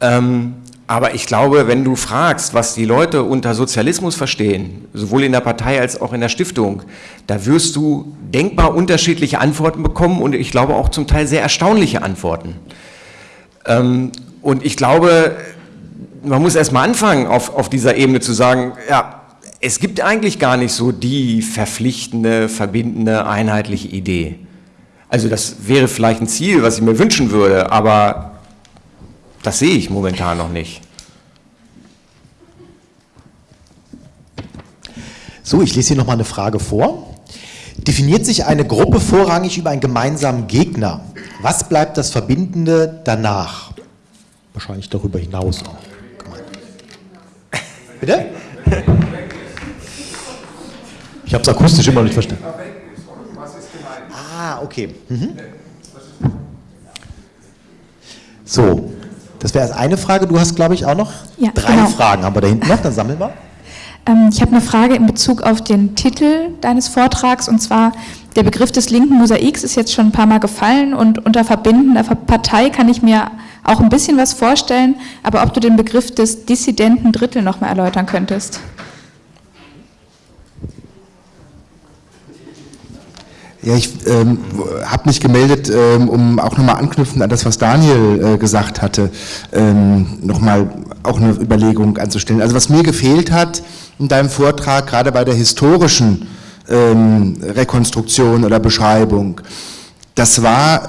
Ähm, aber ich glaube, wenn du fragst, was die Leute unter Sozialismus verstehen, sowohl in der Partei als auch in der Stiftung, da wirst du denkbar unterschiedliche Antworten bekommen und ich glaube auch zum Teil sehr erstaunliche Antworten. Ähm, und ich glaube, man muss erstmal anfangen, auf, auf dieser Ebene zu sagen, ja, es gibt eigentlich gar nicht so die verpflichtende, verbindende, einheitliche Idee. Also das wäre vielleicht ein Ziel, was ich mir wünschen würde, aber das sehe ich momentan noch nicht. So, ich lese hier nochmal eine Frage vor. Definiert sich eine Gruppe vorrangig über einen gemeinsamen Gegner? Was bleibt das Verbindende danach? Wahrscheinlich darüber hinaus auch. Bitte? Ich habe es akustisch immer nicht verstanden. Ah, okay. Mhm. So, das wäre eine Frage. Du hast, glaube ich, auch noch ja, drei genau. Fragen. Haben wir da hinten noch? Dann sammeln wir. Ähm, ich habe eine Frage in Bezug auf den Titel deines Vortrags und zwar der Begriff des linken Mosaiks ist jetzt schon ein paar Mal gefallen und unter verbindender Partei kann ich mir auch ein bisschen was vorstellen, aber ob du den Begriff des dissidenten Drittel noch mal erläutern könntest. Ja, ich ähm, habe mich gemeldet, ähm, um auch nochmal anknüpfen an das, was Daniel äh, gesagt hatte, ähm, nochmal auch eine Überlegung anzustellen. Also was mir gefehlt hat in deinem Vortrag, gerade bei der historischen ähm, Rekonstruktion oder Beschreibung, das war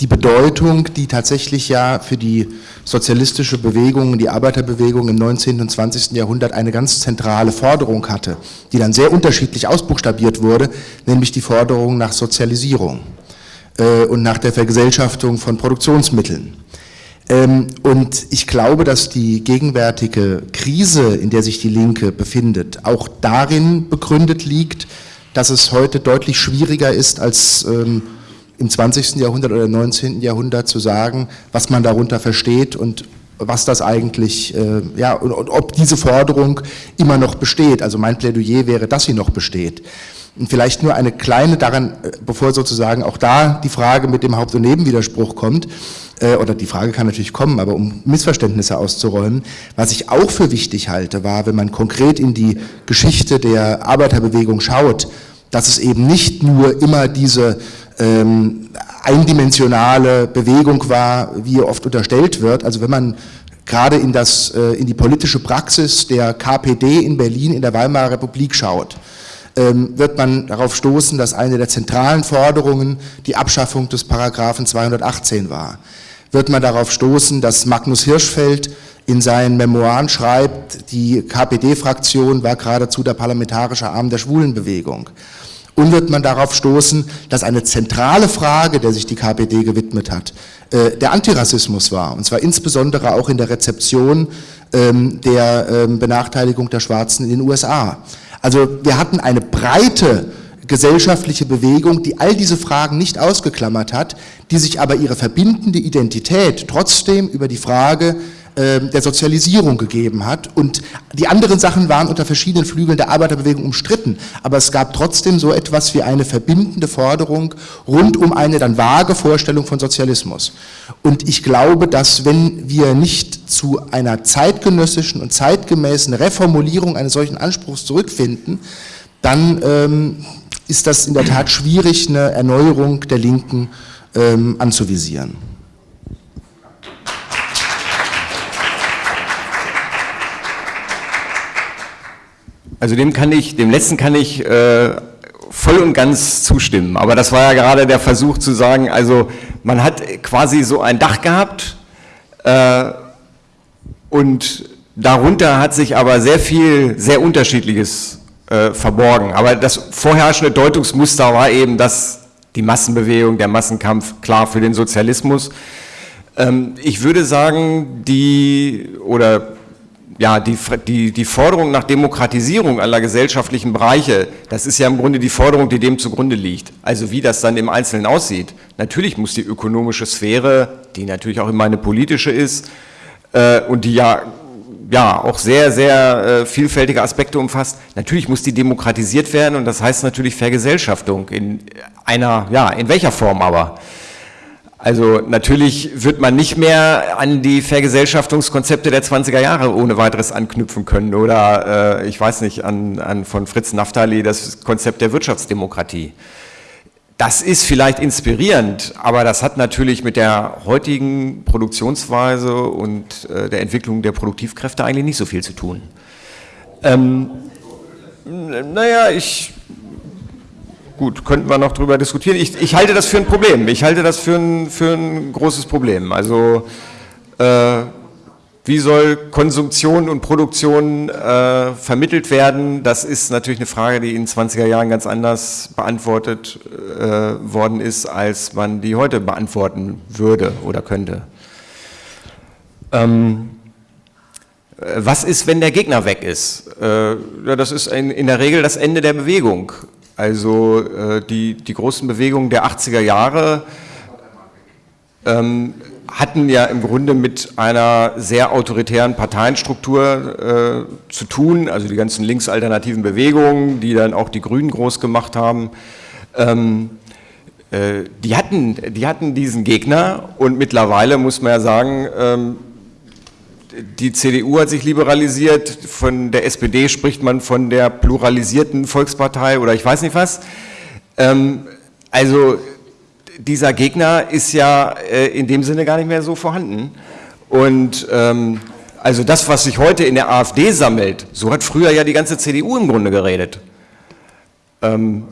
die Bedeutung, die tatsächlich ja für die sozialistische Bewegung, die Arbeiterbewegung im 19. und 20. Jahrhundert eine ganz zentrale Forderung hatte, die dann sehr unterschiedlich ausbuchstabiert wurde, nämlich die Forderung nach Sozialisierung äh, und nach der Vergesellschaftung von Produktionsmitteln. Ähm, und ich glaube, dass die gegenwärtige Krise, in der sich die Linke befindet, auch darin begründet liegt, dass es heute deutlich schwieriger ist als ähm, im 20. Jahrhundert oder 19. Jahrhundert zu sagen, was man darunter versteht und was das eigentlich, äh, ja, und, und, ob diese Forderung immer noch besteht. Also mein Plädoyer wäre, dass sie noch besteht. Und vielleicht nur eine kleine daran, äh, bevor sozusagen auch da die Frage mit dem Haupt- und Nebenwiderspruch kommt, äh, oder die Frage kann natürlich kommen, aber um Missverständnisse auszuräumen, was ich auch für wichtig halte, war, wenn man konkret in die Geschichte der Arbeiterbewegung schaut, dass es eben nicht nur immer diese ähm, eindimensionale Bewegung war, wie oft unterstellt wird. Also wenn man gerade in, das, äh, in die politische Praxis der KPD in Berlin in der Weimarer Republik schaut, ähm, wird man darauf stoßen, dass eine der zentralen Forderungen die Abschaffung des Paragraphen 218 war. Wird man darauf stoßen, dass Magnus Hirschfeld in seinen Memoiren schreibt, die KPD-Fraktion war geradezu der parlamentarische Arm der Schwulenbewegung. Und wird man darauf stoßen, dass eine zentrale Frage, der sich die KPD gewidmet hat, äh, der Antirassismus war. Und zwar insbesondere auch in der Rezeption ähm, der ähm, Benachteiligung der Schwarzen in den USA. Also wir hatten eine breite gesellschaftliche Bewegung, die all diese Fragen nicht ausgeklammert hat, die sich aber ihre verbindende Identität trotzdem über die Frage der Sozialisierung gegeben hat. Und die anderen Sachen waren unter verschiedenen Flügeln der Arbeiterbewegung umstritten. Aber es gab trotzdem so etwas wie eine verbindende Forderung rund um eine dann vage Vorstellung von Sozialismus. Und ich glaube, dass wenn wir nicht zu einer zeitgenössischen und zeitgemäßen Reformulierung eines solchen Anspruchs zurückfinden, dann ähm, ist das in der Tat schwierig, eine Erneuerung der Linken ähm, anzuvisieren. Also dem kann ich, dem letzten kann ich äh, voll und ganz zustimmen. Aber das war ja gerade der Versuch zu sagen, also man hat quasi so ein Dach gehabt äh, und darunter hat sich aber sehr viel, sehr unterschiedliches äh, verborgen. Aber das vorherrschende Deutungsmuster war eben, dass die Massenbewegung, der Massenkampf klar für den Sozialismus. Ähm, ich würde sagen, die, oder ja, die, die, die Forderung nach Demokratisierung aller gesellschaftlichen Bereiche, das ist ja im Grunde die Forderung, die dem zugrunde liegt. Also wie das dann im Einzelnen aussieht. Natürlich muss die ökonomische Sphäre, die natürlich auch immer eine politische ist äh, und die ja, ja auch sehr, sehr äh, vielfältige Aspekte umfasst, natürlich muss die demokratisiert werden und das heißt natürlich Vergesellschaftung in einer, ja, in welcher Form aber. Also natürlich wird man nicht mehr an die Vergesellschaftungskonzepte der 20er Jahre ohne weiteres anknüpfen können oder äh, ich weiß nicht, an, an von Fritz Naftali das Konzept der Wirtschaftsdemokratie. Das ist vielleicht inspirierend, aber das hat natürlich mit der heutigen Produktionsweise und äh, der Entwicklung der Produktivkräfte eigentlich nicht so viel zu tun. Ähm, naja, ich gut, könnten wir noch darüber diskutieren. Ich, ich, halte das für ein Problem. Ich halte das für ein, für ein großes Problem. Also äh, wie soll Konsumtion und Produktion äh, vermittelt werden? Das ist natürlich eine Frage, die in den 20er Jahren ganz anders beantwortet äh, worden ist, als man die heute beantworten würde oder könnte. Ähm, was ist, wenn der Gegner weg ist? Äh, ja, das ist in der Regel das Ende der Bewegung. Also äh, die, die großen Bewegungen der 80er Jahre ähm, hatten ja im Grunde mit einer sehr autoritären Parteienstruktur äh, zu tun, also die ganzen linksalternativen Bewegungen, die dann auch die Grünen groß gemacht haben. Ähm, äh, die, hatten, die hatten diesen Gegner und mittlerweile muss man ja sagen, ähm, die CDU hat sich liberalisiert, von der SPD spricht man von der pluralisierten Volkspartei oder ich weiß nicht was. Ähm, also dieser Gegner ist ja äh, in dem Sinne gar nicht mehr so vorhanden. Und ähm, also das, was sich heute in der AfD sammelt, so hat früher ja die ganze CDU im Grunde geredet. Ähm,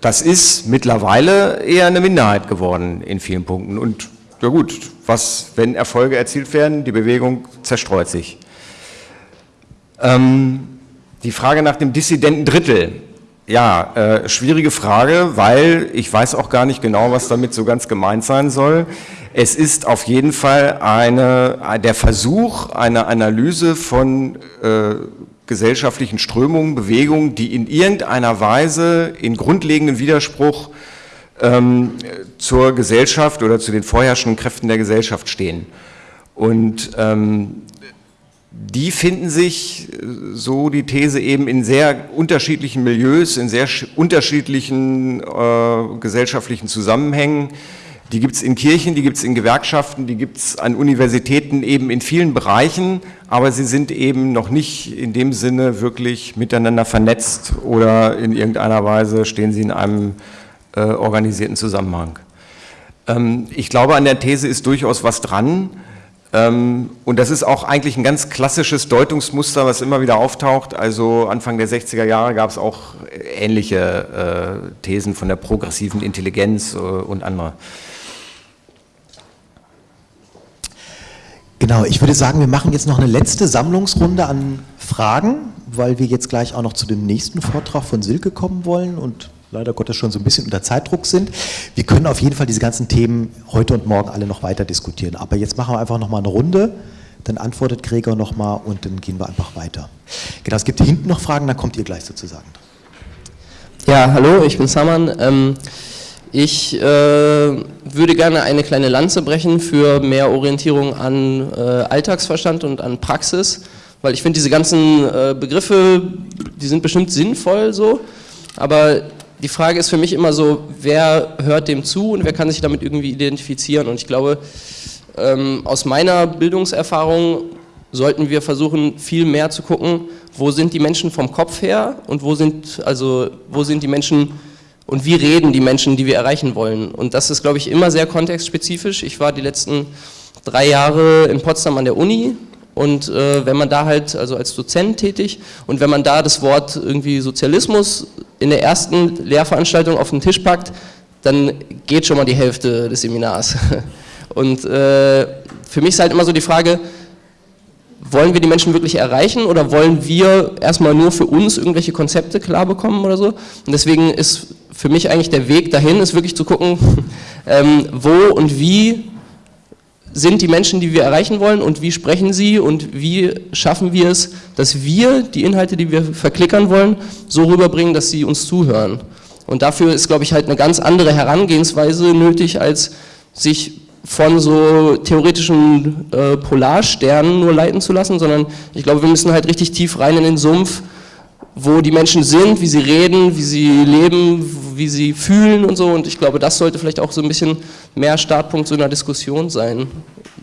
das ist mittlerweile eher eine Minderheit geworden in vielen Punkten. Und ja gut, was, wenn Erfolge erzielt werden, die Bewegung zerstreut sich. Ähm, die Frage nach dem dissidenten Drittel. Ja, äh, schwierige Frage, weil ich weiß auch gar nicht genau, was damit so ganz gemeint sein soll. Es ist auf jeden Fall eine, der Versuch einer Analyse von äh, gesellschaftlichen Strömungen, Bewegungen, die in irgendeiner Weise in grundlegenden Widerspruch ähm, zur Gesellschaft oder zu den vorherrschenden Kräften der Gesellschaft stehen. Und ähm, die finden sich, so die These eben, in sehr unterschiedlichen Milieus, in sehr unterschiedlichen äh, gesellschaftlichen Zusammenhängen. Die gibt es in Kirchen, die gibt es in Gewerkschaften, die gibt es an Universitäten eben in vielen Bereichen, aber sie sind eben noch nicht in dem Sinne wirklich miteinander vernetzt oder in irgendeiner Weise stehen sie in einem äh, organisierten Zusammenhang. Ähm, ich glaube, an der These ist durchaus was dran. Ähm, und das ist auch eigentlich ein ganz klassisches Deutungsmuster, was immer wieder auftaucht. Also Anfang der 60er Jahre gab es auch ähnliche äh, Thesen von der progressiven Intelligenz äh, und andere. Genau, ich würde sagen, wir machen jetzt noch eine letzte Sammlungsrunde an Fragen, weil wir jetzt gleich auch noch zu dem nächsten Vortrag von Silke kommen wollen und leider Gottes schon so ein bisschen unter Zeitdruck sind. Wir können auf jeden Fall diese ganzen Themen heute und morgen alle noch weiter diskutieren. Aber jetzt machen wir einfach nochmal eine Runde, dann antwortet Gregor nochmal und dann gehen wir einfach weiter. Genau, es gibt hinten noch Fragen, dann kommt ihr gleich sozusagen. Ja, hallo, ich bin Saman. Ähm, ich äh, würde gerne eine kleine Lanze brechen für mehr Orientierung an äh, Alltagsverstand und an Praxis, weil ich finde diese ganzen äh, Begriffe, die sind bestimmt sinnvoll so, aber die Frage ist für mich immer so, wer hört dem zu und wer kann sich damit irgendwie identifizieren. Und ich glaube, ähm, aus meiner Bildungserfahrung sollten wir versuchen, viel mehr zu gucken, wo sind die Menschen vom Kopf her und wo sind, also, wo sind die Menschen und wie reden die Menschen, die wir erreichen wollen. Und das ist, glaube ich, immer sehr kontextspezifisch. Ich war die letzten drei Jahre in Potsdam an der Uni und äh, wenn man da halt, also als Dozent tätig, und wenn man da das Wort irgendwie Sozialismus in der ersten Lehrveranstaltung auf den Tisch packt, dann geht schon mal die Hälfte des Seminars. *laughs* Und äh, für mich ist halt immer so die Frage, wollen wir die Menschen wirklich erreichen oder wollen wir erstmal nur für uns irgendwelche Konzepte klar bekommen oder so? Und deswegen ist für mich eigentlich der Weg dahin, ist wirklich zu gucken, *laughs* ähm, wo und wie sind die Menschen, die wir erreichen wollen und wie sprechen sie und wie schaffen wir es, dass wir die Inhalte, die wir verklickern wollen, so rüberbringen, dass sie uns zuhören. Und dafür ist, glaube ich, halt eine ganz andere Herangehensweise nötig, als sich von so theoretischen äh, Polarsternen nur leiten zu lassen, sondern ich glaube, wir müssen halt richtig tief rein in den Sumpf, wo die Menschen sind, wie sie reden, wie sie leben, wie sie fühlen und so. Und ich glaube, das sollte vielleicht auch so ein bisschen mehr Startpunkt so einer Diskussion sein.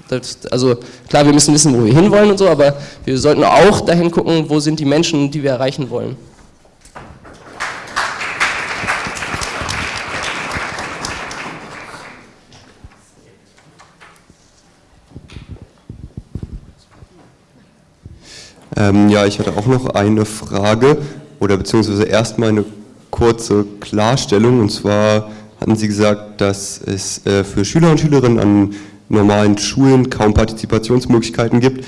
Das, also klar, wir müssen wissen, wo wir hinwollen und so, aber wir sollten auch dahin gucken, wo sind die Menschen, die wir erreichen wollen. Ähm, ja, ich hatte auch noch eine Frage oder beziehungsweise erstmal eine kurze Klarstellung. Und zwar hatten Sie gesagt, dass es äh, für Schüler und Schülerinnen an normalen Schulen kaum Partizipationsmöglichkeiten gibt.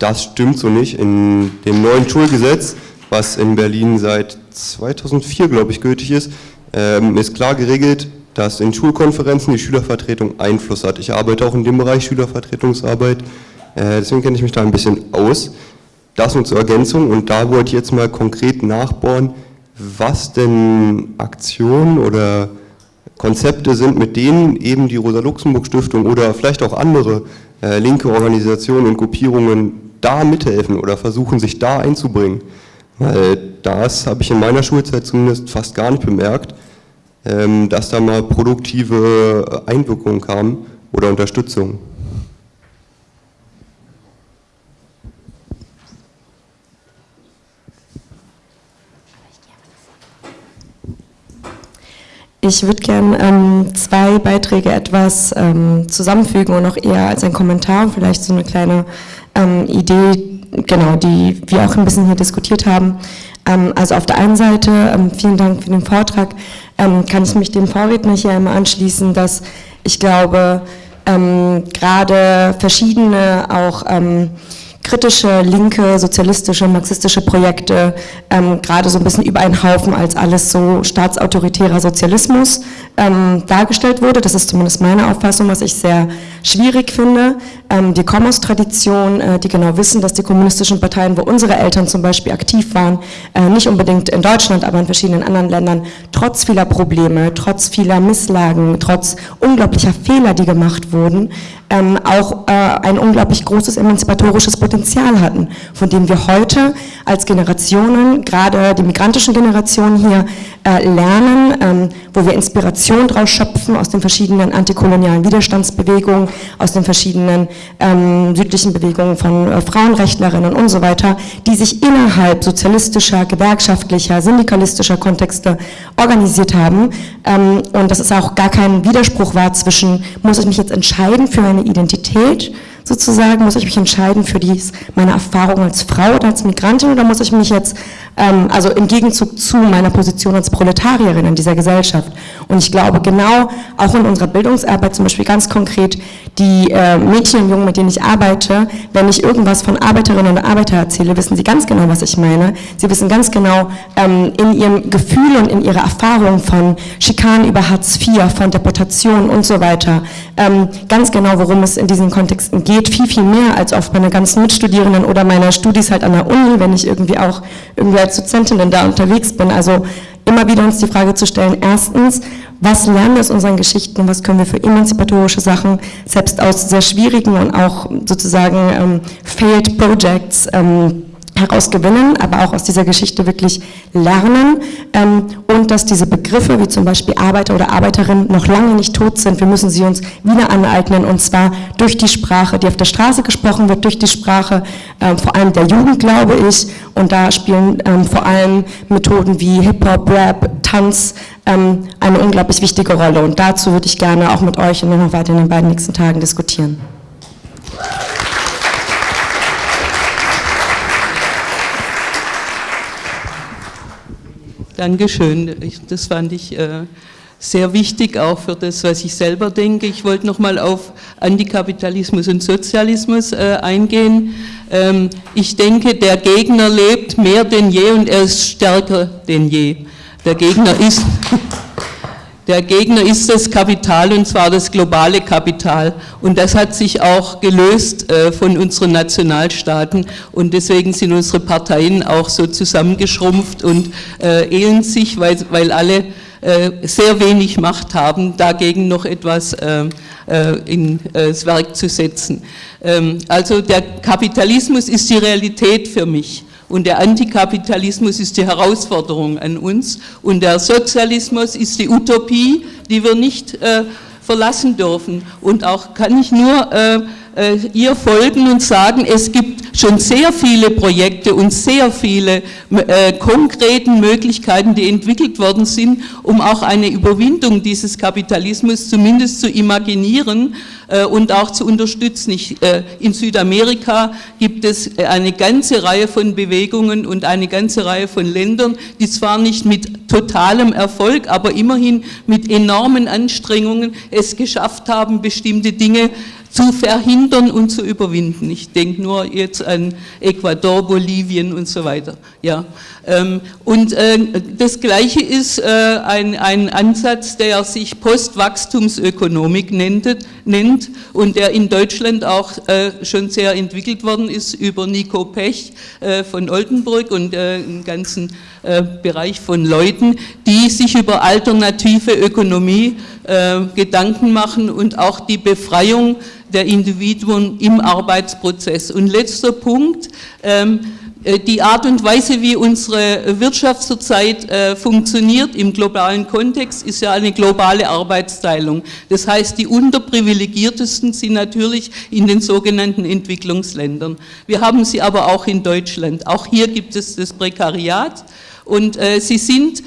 Das stimmt so nicht. In dem neuen Schulgesetz, was in Berlin seit 2004, glaube ich, gültig ist, ähm, ist klar geregelt, dass in Schulkonferenzen die Schülervertretung Einfluss hat. Ich arbeite auch in dem Bereich Schülervertretungsarbeit, äh, deswegen kenne ich mich da ein bisschen aus. Das nur zur Ergänzung und da wollte ich jetzt mal konkret nachbohren, was denn Aktionen oder Konzepte sind, mit denen eben die Rosa-Luxemburg-Stiftung oder vielleicht auch andere äh, linke Organisationen und Gruppierungen da mithelfen oder versuchen, sich da einzubringen. Weil das habe ich in meiner Schulzeit zumindest fast gar nicht bemerkt, ähm, dass da mal produktive Einwirkungen kamen oder Unterstützung. Ich würde gerne ähm, zwei Beiträge etwas ähm, zusammenfügen und auch eher als ein Kommentar und vielleicht so eine kleine ähm, Idee, genau, die wir auch ein bisschen hier diskutiert haben. Ähm, also auf der einen Seite, ähm, vielen Dank für den Vortrag, ähm, kann ich mich dem Vorredner hier immer anschließen, dass ich glaube, gerade verschiedene auch kritische, linke, sozialistische, marxistische Projekte ähm, gerade so ein bisschen über einen Haufen als alles so staatsautoritärer Sozialismus ähm, dargestellt wurde. Das ist zumindest meine Auffassung, was ich sehr schwierig finde. Ähm, wir kommen aus Tradition, äh, die genau wissen, dass die kommunistischen Parteien, wo unsere Eltern zum Beispiel aktiv waren, äh, nicht unbedingt in Deutschland, aber in verschiedenen anderen Ländern, trotz vieler Probleme, trotz vieler Misslagen, trotz unglaublicher Fehler, die gemacht wurden, ähm, auch äh, ein unglaublich großes emanzipatorisches Potenzial hatten, von dem wir heute als Generationen, gerade die migrantischen Generationen hier, lernen, ähm, wo wir Inspiration draus schöpfen aus den verschiedenen antikolonialen Widerstandsbewegungen, aus den verschiedenen ähm, südlichen Bewegungen von äh, Frauenrechtlerinnen und so weiter, die sich innerhalb sozialistischer, gewerkschaftlicher, syndikalistischer Kontexte organisiert haben. Ähm, und dass es auch gar kein Widerspruch war zwischen, muss ich mich jetzt entscheiden für eine Identität sozusagen, muss ich mich entscheiden für dies, meine Erfahrung als Frau oder als Migrantin oder muss ich mich jetzt, ähm, also im Gegenzug zu meiner Position als Proletarierin in dieser Gesellschaft. Und ich glaube genau, auch in unserer Bildungsarbeit zum Beispiel ganz konkret, die äh, Mädchen und Jungen, mit denen ich arbeite, wenn ich irgendwas von Arbeiterinnen und Arbeitern erzähle, wissen sie ganz genau, was ich meine. Sie wissen ganz genau ähm, in ihrem Gefühl und in ihrer Erfahrung von Schikanen über Hartz IV, von Deportation und so weiter, ähm, ganz genau, worum es in diesen Kontexten geht geht viel, viel mehr als oft meine ganzen Mitstudierenden oder meiner Studis halt an der Uni, wenn ich irgendwie auch irgendwie als Dozentin da unterwegs bin. Also immer wieder uns die Frage zu stellen, erstens, was lernen wir aus unseren Geschichten, was können wir für emanzipatorische Sachen, selbst aus sehr schwierigen und auch sozusagen ähm, failed projects, ähm, herausgewinnen, aber auch aus dieser Geschichte wirklich lernen ähm, und dass diese Begriffe wie zum Beispiel Arbeiter oder Arbeiterin noch lange nicht tot sind. Wir müssen sie uns wieder aneignen und zwar durch die Sprache, die auf der Straße gesprochen wird, durch die Sprache ähm, vor allem der Jugend, glaube ich. Und da spielen ähm, vor allem Methoden wie Hip-Hop, Rap, Tanz ähm, eine unglaublich wichtige Rolle. Und dazu würde ich gerne auch mit euch und noch weiter in den beiden nächsten Tagen diskutieren. Dankeschön. Das fand ich äh, sehr wichtig, auch für das, was ich selber denke. Ich wollte nochmal auf Antikapitalismus und Sozialismus äh, eingehen. Ähm, ich denke, der Gegner lebt mehr denn je und er ist stärker denn je. Der Gegner ist... Der Gegner ist das Kapital und zwar das globale Kapital. Und das hat sich auch gelöst äh, von unseren Nationalstaaten und deswegen sind unsere Parteien auch so zusammengeschrumpft und äh, ehlen sich, weil, weil alle äh, sehr wenig Macht haben, dagegen noch etwas äh, äh, ins Werk zu setzen. Ähm, also der Kapitalismus ist die Realität für mich. Und der Antikapitalismus ist die Herausforderung an uns und der Sozialismus ist die Utopie, die wir nicht äh, verlassen dürfen. Und auch kann ich nur äh, ihr folgen und sagen, es gibt schon sehr viele Projekte und sehr viele äh, konkreten Möglichkeiten, die entwickelt worden sind, um auch eine Überwindung dieses Kapitalismus zumindest zu imaginieren äh, und auch zu unterstützen. Ich, äh, in Südamerika gibt es eine ganze Reihe von Bewegungen und eine ganze Reihe von Ländern, die zwar nicht mit totalem Erfolg, aber immerhin mit enormen Anstrengungen es geschafft haben, bestimmte Dinge zu verhindern und zu überwinden. Ich denke nur jetzt an Ecuador, Bolivien und so weiter. Ja. Ähm, und äh, das Gleiche ist äh, ein, ein Ansatz, der sich Postwachstumsökonomik nennt, und der in Deutschland auch äh, schon sehr entwickelt worden ist über Nico Pech von Oldenburg und im ganzen Bereich von Leuten, die sich über alternative Ökonomie Gedanken machen und auch die Befreiung der Individuen im Arbeitsprozess. Und letzter Punkt, ähm, äh, die Art und Weise, wie unsere Wirtschaft zurzeit äh, funktioniert im globalen Kontext, ist ja eine globale Arbeitsteilung. Das heißt, die unterprivilegiertesten sind natürlich in den sogenannten Entwicklungsländern. Wir haben sie aber auch in Deutschland. Auch hier gibt es das Prekariat Und äh, sie sind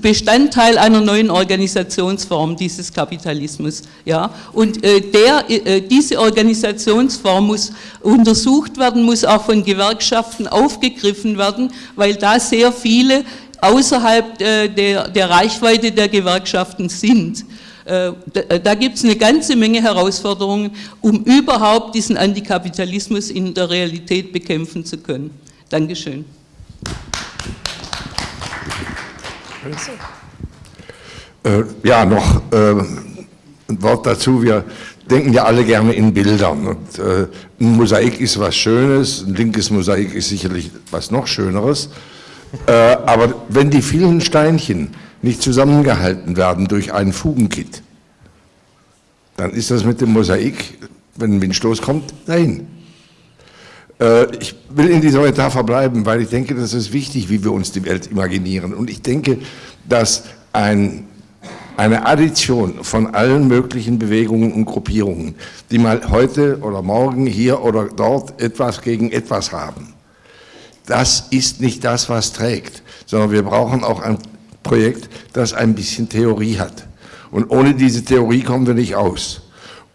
Bestandteil einer neuen Organisationsform dieses Kapitalismus. Ja? Und äh, der, äh, diese Organisationsform muss untersucht werden, muss auch von Gewerkschaften aufgegriffen werden, weil da sehr viele außerhalb äh, der, der Reichweite der Gewerkschaften sind. Äh, da, da gibt es eine ganze Menge Herausforderungen, um überhaupt diesen Antikapitalismus in der Realität bekämpfen zu können. Dankeschön. Äh, ja, noch äh, ein Wort dazu. Wir denken ja alle gerne in Bildern. Und, äh, ein Mosaik ist was Schönes, ein linkes Mosaik ist sicherlich was noch Schöneres. Äh, aber wenn die vielen Steinchen nicht zusammengehalten werden durch einen Fugenkit, dann ist das mit dem Mosaik, wenn ein Windstoß kommt, dahin. Äh, ich will in dieser Metapher bleiben, weil ich denke, das ist wichtig, wie wir uns die Welt imaginieren. Und ich denke, dass ein, eine Addition von allen möglichen Bewegungen und Gruppierungen, die mal heute oder morgen hier oder dort etwas gegen etwas haben, das ist nicht das, was trägt, sondern wir brauchen auch ein Projekt, das ein bisschen Theorie hat. Und ohne diese Theorie kommen wir nicht aus.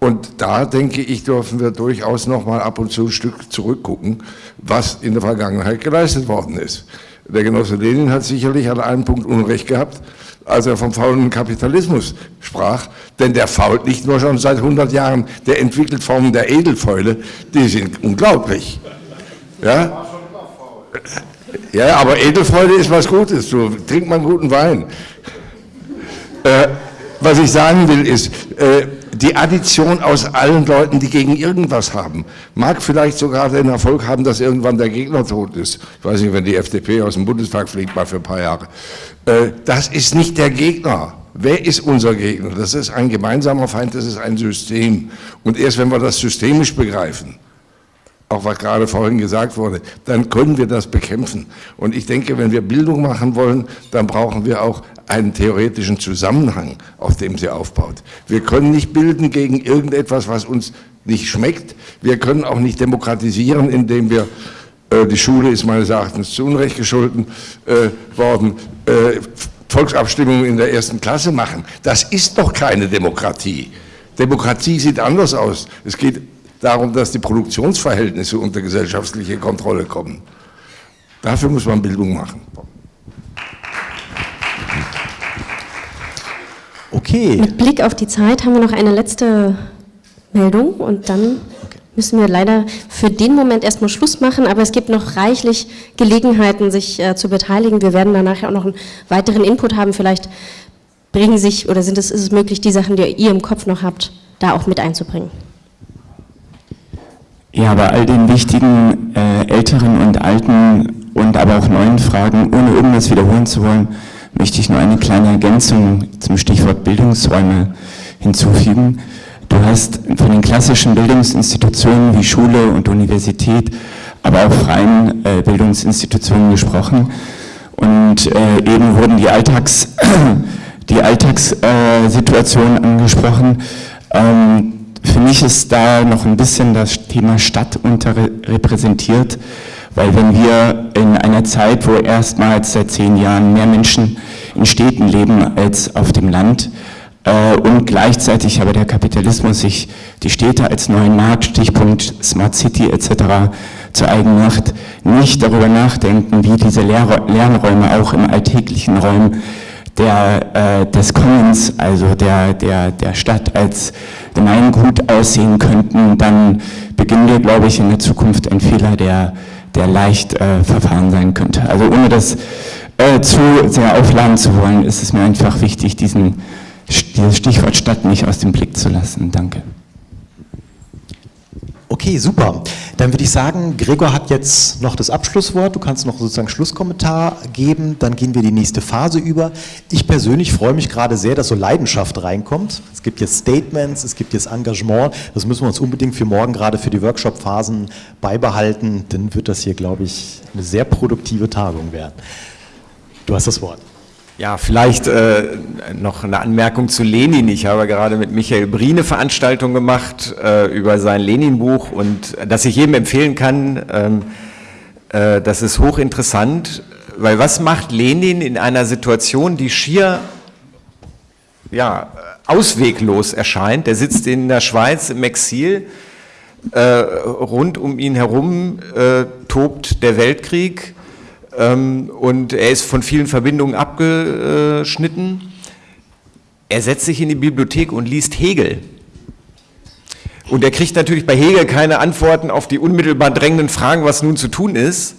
Und da denke ich, dürfen wir durchaus noch mal ab und zu ein Stück zurückgucken, was in der Vergangenheit geleistet worden ist. Der Genosse Lenin hat sicherlich an einem Punkt Unrecht gehabt, als er vom faulen Kapitalismus sprach, denn der fault nicht nur schon seit 100 Jahren, der entwickelt Formen der Edelfäule, die sind unglaublich. Ja? Ja, aber Edelfreude ist was Gutes, so trinkt man guten Wein. Äh, was ich sagen will ist, äh, die Addition aus allen Leuten, die gegen irgendwas haben, mag vielleicht sogar den Erfolg haben, dass irgendwann der Gegner tot ist. Ich weiß nicht, wenn die FDP aus dem Bundestag fliegt, mal für ein paar Jahre. Äh, das ist nicht der Gegner. Wer ist unser Gegner? Das ist ein gemeinsamer Feind, das ist ein System. Und erst wenn wir das systemisch begreifen, auch was gerade vorhin gesagt wurde, dann können wir das bekämpfen. Und ich denke, wenn wir Bildung machen wollen, dann brauchen wir auch einen theoretischen Zusammenhang, auf dem sie aufbaut. Wir können nicht bilden gegen irgendetwas, was uns nicht schmeckt. Wir können auch nicht demokratisieren, indem wir, äh, die Schule ist meines Erachtens zu Unrecht geschulden äh, worden, äh, Volksabstimmungen in der ersten Klasse machen. Das ist doch keine Demokratie. Demokratie sieht anders aus. Es geht darum, dass die Produktionsverhältnisse unter gesellschaftliche Kontrolle kommen. Dafür muss man Bildung machen. Okay. Mit Blick auf die Zeit haben wir noch eine letzte Meldung und dann müssen wir leider für den Moment erstmal Schluss machen, aber es gibt noch reichlich Gelegenheiten, sich äh, zu beteiligen. Wir werden danach auch noch einen weiteren Input haben. Vielleicht bringen sich oder sind es, ist es möglich, die Sachen, die ihr im Kopf noch habt, da auch mit einzubringen. Ja, bei all den wichtigen äh, älteren und alten und aber auch neuen Fragen, ohne irgendwas wiederholen zu wollen, möchte ich nur eine kleine Ergänzung zum Stichwort Bildungsräume hinzufügen. Du hast von den klassischen Bildungsinstitutionen wie Schule und Universität, aber auch freien äh, Bildungsinstitutionen gesprochen. Und äh, eben wurden die, Alltags, *clears throat* die Alltagssituationen äh, angesprochen. Ähm, für mich ist da noch ein bisschen das Thema Stadt unterrepräsentiert, weil wenn wir in einer Zeit, wo erstmals seit zehn Jahren mehr Menschen in Städten leben als auf dem Land äh, und gleichzeitig aber der Kapitalismus sich die Städte als neuen Markt, Stichpunkt Smart City etc. zu eigen macht, nicht darüber nachdenken, wie diese Lernräume auch im alltäglichen Raum der, äh, des Commons, also der, der, der Stadt als Gemeingut aussehen könnten, dann beginnen wir, glaube ich, in der Zukunft ein Fehler, der, der leicht äh, verfahren sein könnte. Also ohne das äh, zu sehr aufladen zu wollen, ist es mir einfach wichtig, diesen, dieses Stichwort Stadt nicht aus dem Blick zu lassen. Danke. Okay, super. Dann würde ich sagen, Gregor hat jetzt noch das Abschlusswort. Du kannst noch sozusagen Schlusskommentar geben. Dann gehen wir die nächste Phase über. Ich persönlich freue mich gerade sehr, dass so Leidenschaft reinkommt. Es gibt jetzt Statements, es gibt jetzt Engagement. Das müssen wir uns unbedingt für morgen, gerade für die Workshop-Phasen beibehalten. Dann wird das hier, glaube ich, eine sehr produktive Tagung werden. Du hast das Wort. Ja, vielleicht äh, noch eine Anmerkung zu Lenin. Ich habe gerade mit Michael Brine Veranstaltung gemacht äh, über sein Lenin-Buch und das ich jedem empfehlen kann. Ähm, äh, das ist hochinteressant, weil was macht Lenin in einer Situation, die schier ja, ausweglos erscheint? Der sitzt in der Schweiz im Exil, äh, rund um ihn herum äh, tobt der Weltkrieg und er ist von vielen Verbindungen abgeschnitten. Er setzt sich in die Bibliothek und liest Hegel. Und er kriegt natürlich bei Hegel keine Antworten auf die unmittelbar drängenden Fragen, was nun zu tun ist,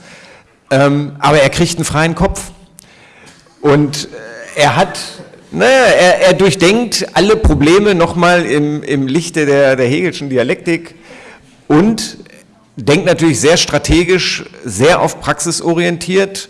ähm, aber er kriegt einen freien Kopf. Und äh, er hat, naja, er, er durchdenkt alle Probleme nochmal im, im Lichte der, der Hegelschen Dialektik und denkt natürlich sehr strategisch, sehr auf Praxis orientiert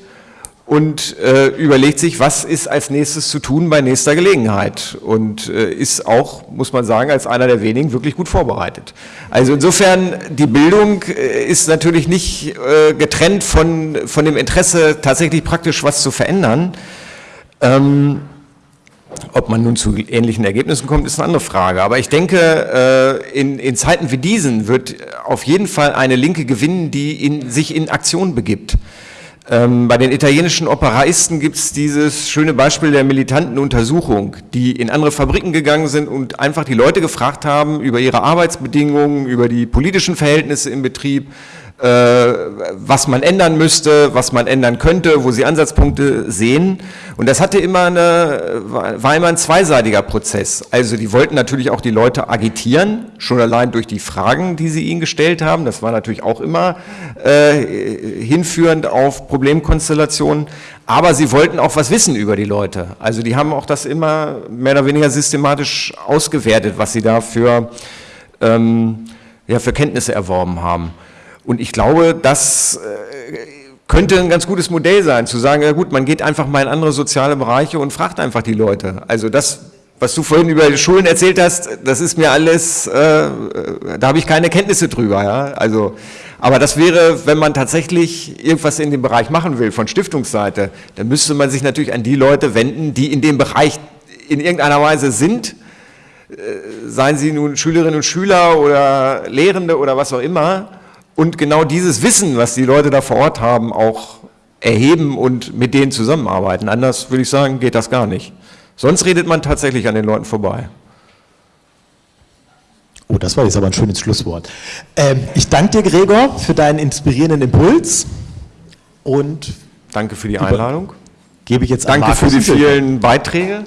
und äh, überlegt sich, was ist als nächstes zu tun bei nächster Gelegenheit und äh, ist auch, muss man sagen, als einer der wenigen wirklich gut vorbereitet. Also insofern, die Bildung äh, ist natürlich nicht äh, getrennt von, von dem Interesse, tatsächlich praktisch was zu verändern. Ähm, ob man nun zu ähnlichen Ergebnissen kommt, ist eine andere Frage. Aber ich denke, äh, in, in Zeiten wie diesen wird auf jeden Fall eine Linke gewinnen, die in, sich in Aktion begibt. Ähm, bei den italienischen Operaisten gibt es dieses schöne Beispiel der militanten Untersuchung, die in andere Fabriken gegangen sind und einfach die Leute gefragt haben über ihre Arbeitsbedingungen, über die politischen Verhältnisse im Betrieb, was man ändern müsste, was man ändern könnte, wo sie Ansatzpunkte sehen. Und das hatte immer eine, war immer ein zweiseitiger Prozess. Also die wollten natürlich auch die Leute agitieren, schon allein durch die Fragen, die sie ihnen gestellt haben. Das war natürlich auch immer äh, hinführend auf Problemkonstellationen. Aber sie wollten auch was wissen über die Leute. Also die haben auch das immer mehr oder weniger systematisch ausgewertet, was sie da für, ähm, ja, für Kenntnisse erworben haben. Und ich glaube, das äh, könnte ein ganz gutes Modell sein, zu sagen, ja gut, man geht einfach mal in andere soziale Bereiche und fragt einfach die Leute. Also das, was du vorhin über die Schulen erzählt hast, das ist mir alles, äh, da habe ich keine Kenntnisse drüber. Ja? Also, aber das wäre, wenn man tatsächlich irgendwas in dem Bereich machen will, von Stiftungsseite, dann müsste man sich natürlich an die Leute wenden, die in dem Bereich in irgendeiner Weise sind, äh, seien sie nun Schülerinnen und Schüler oder Lehrende oder was auch immer, und genau dieses Wissen, was die Leute da vor Ort haben, auch erheben und mit denen zusammenarbeiten. Anders würde ich sagen, geht das gar nicht. Sonst redet man tatsächlich an den Leuten vorbei. Oh, das war jetzt aber ein schönes Schlusswort. Ähm, ich danke dir, Gregor, für deinen inspirierenden Impuls und danke für die Einladung. Gebe ich jetzt Danke für die vielen Beiträge.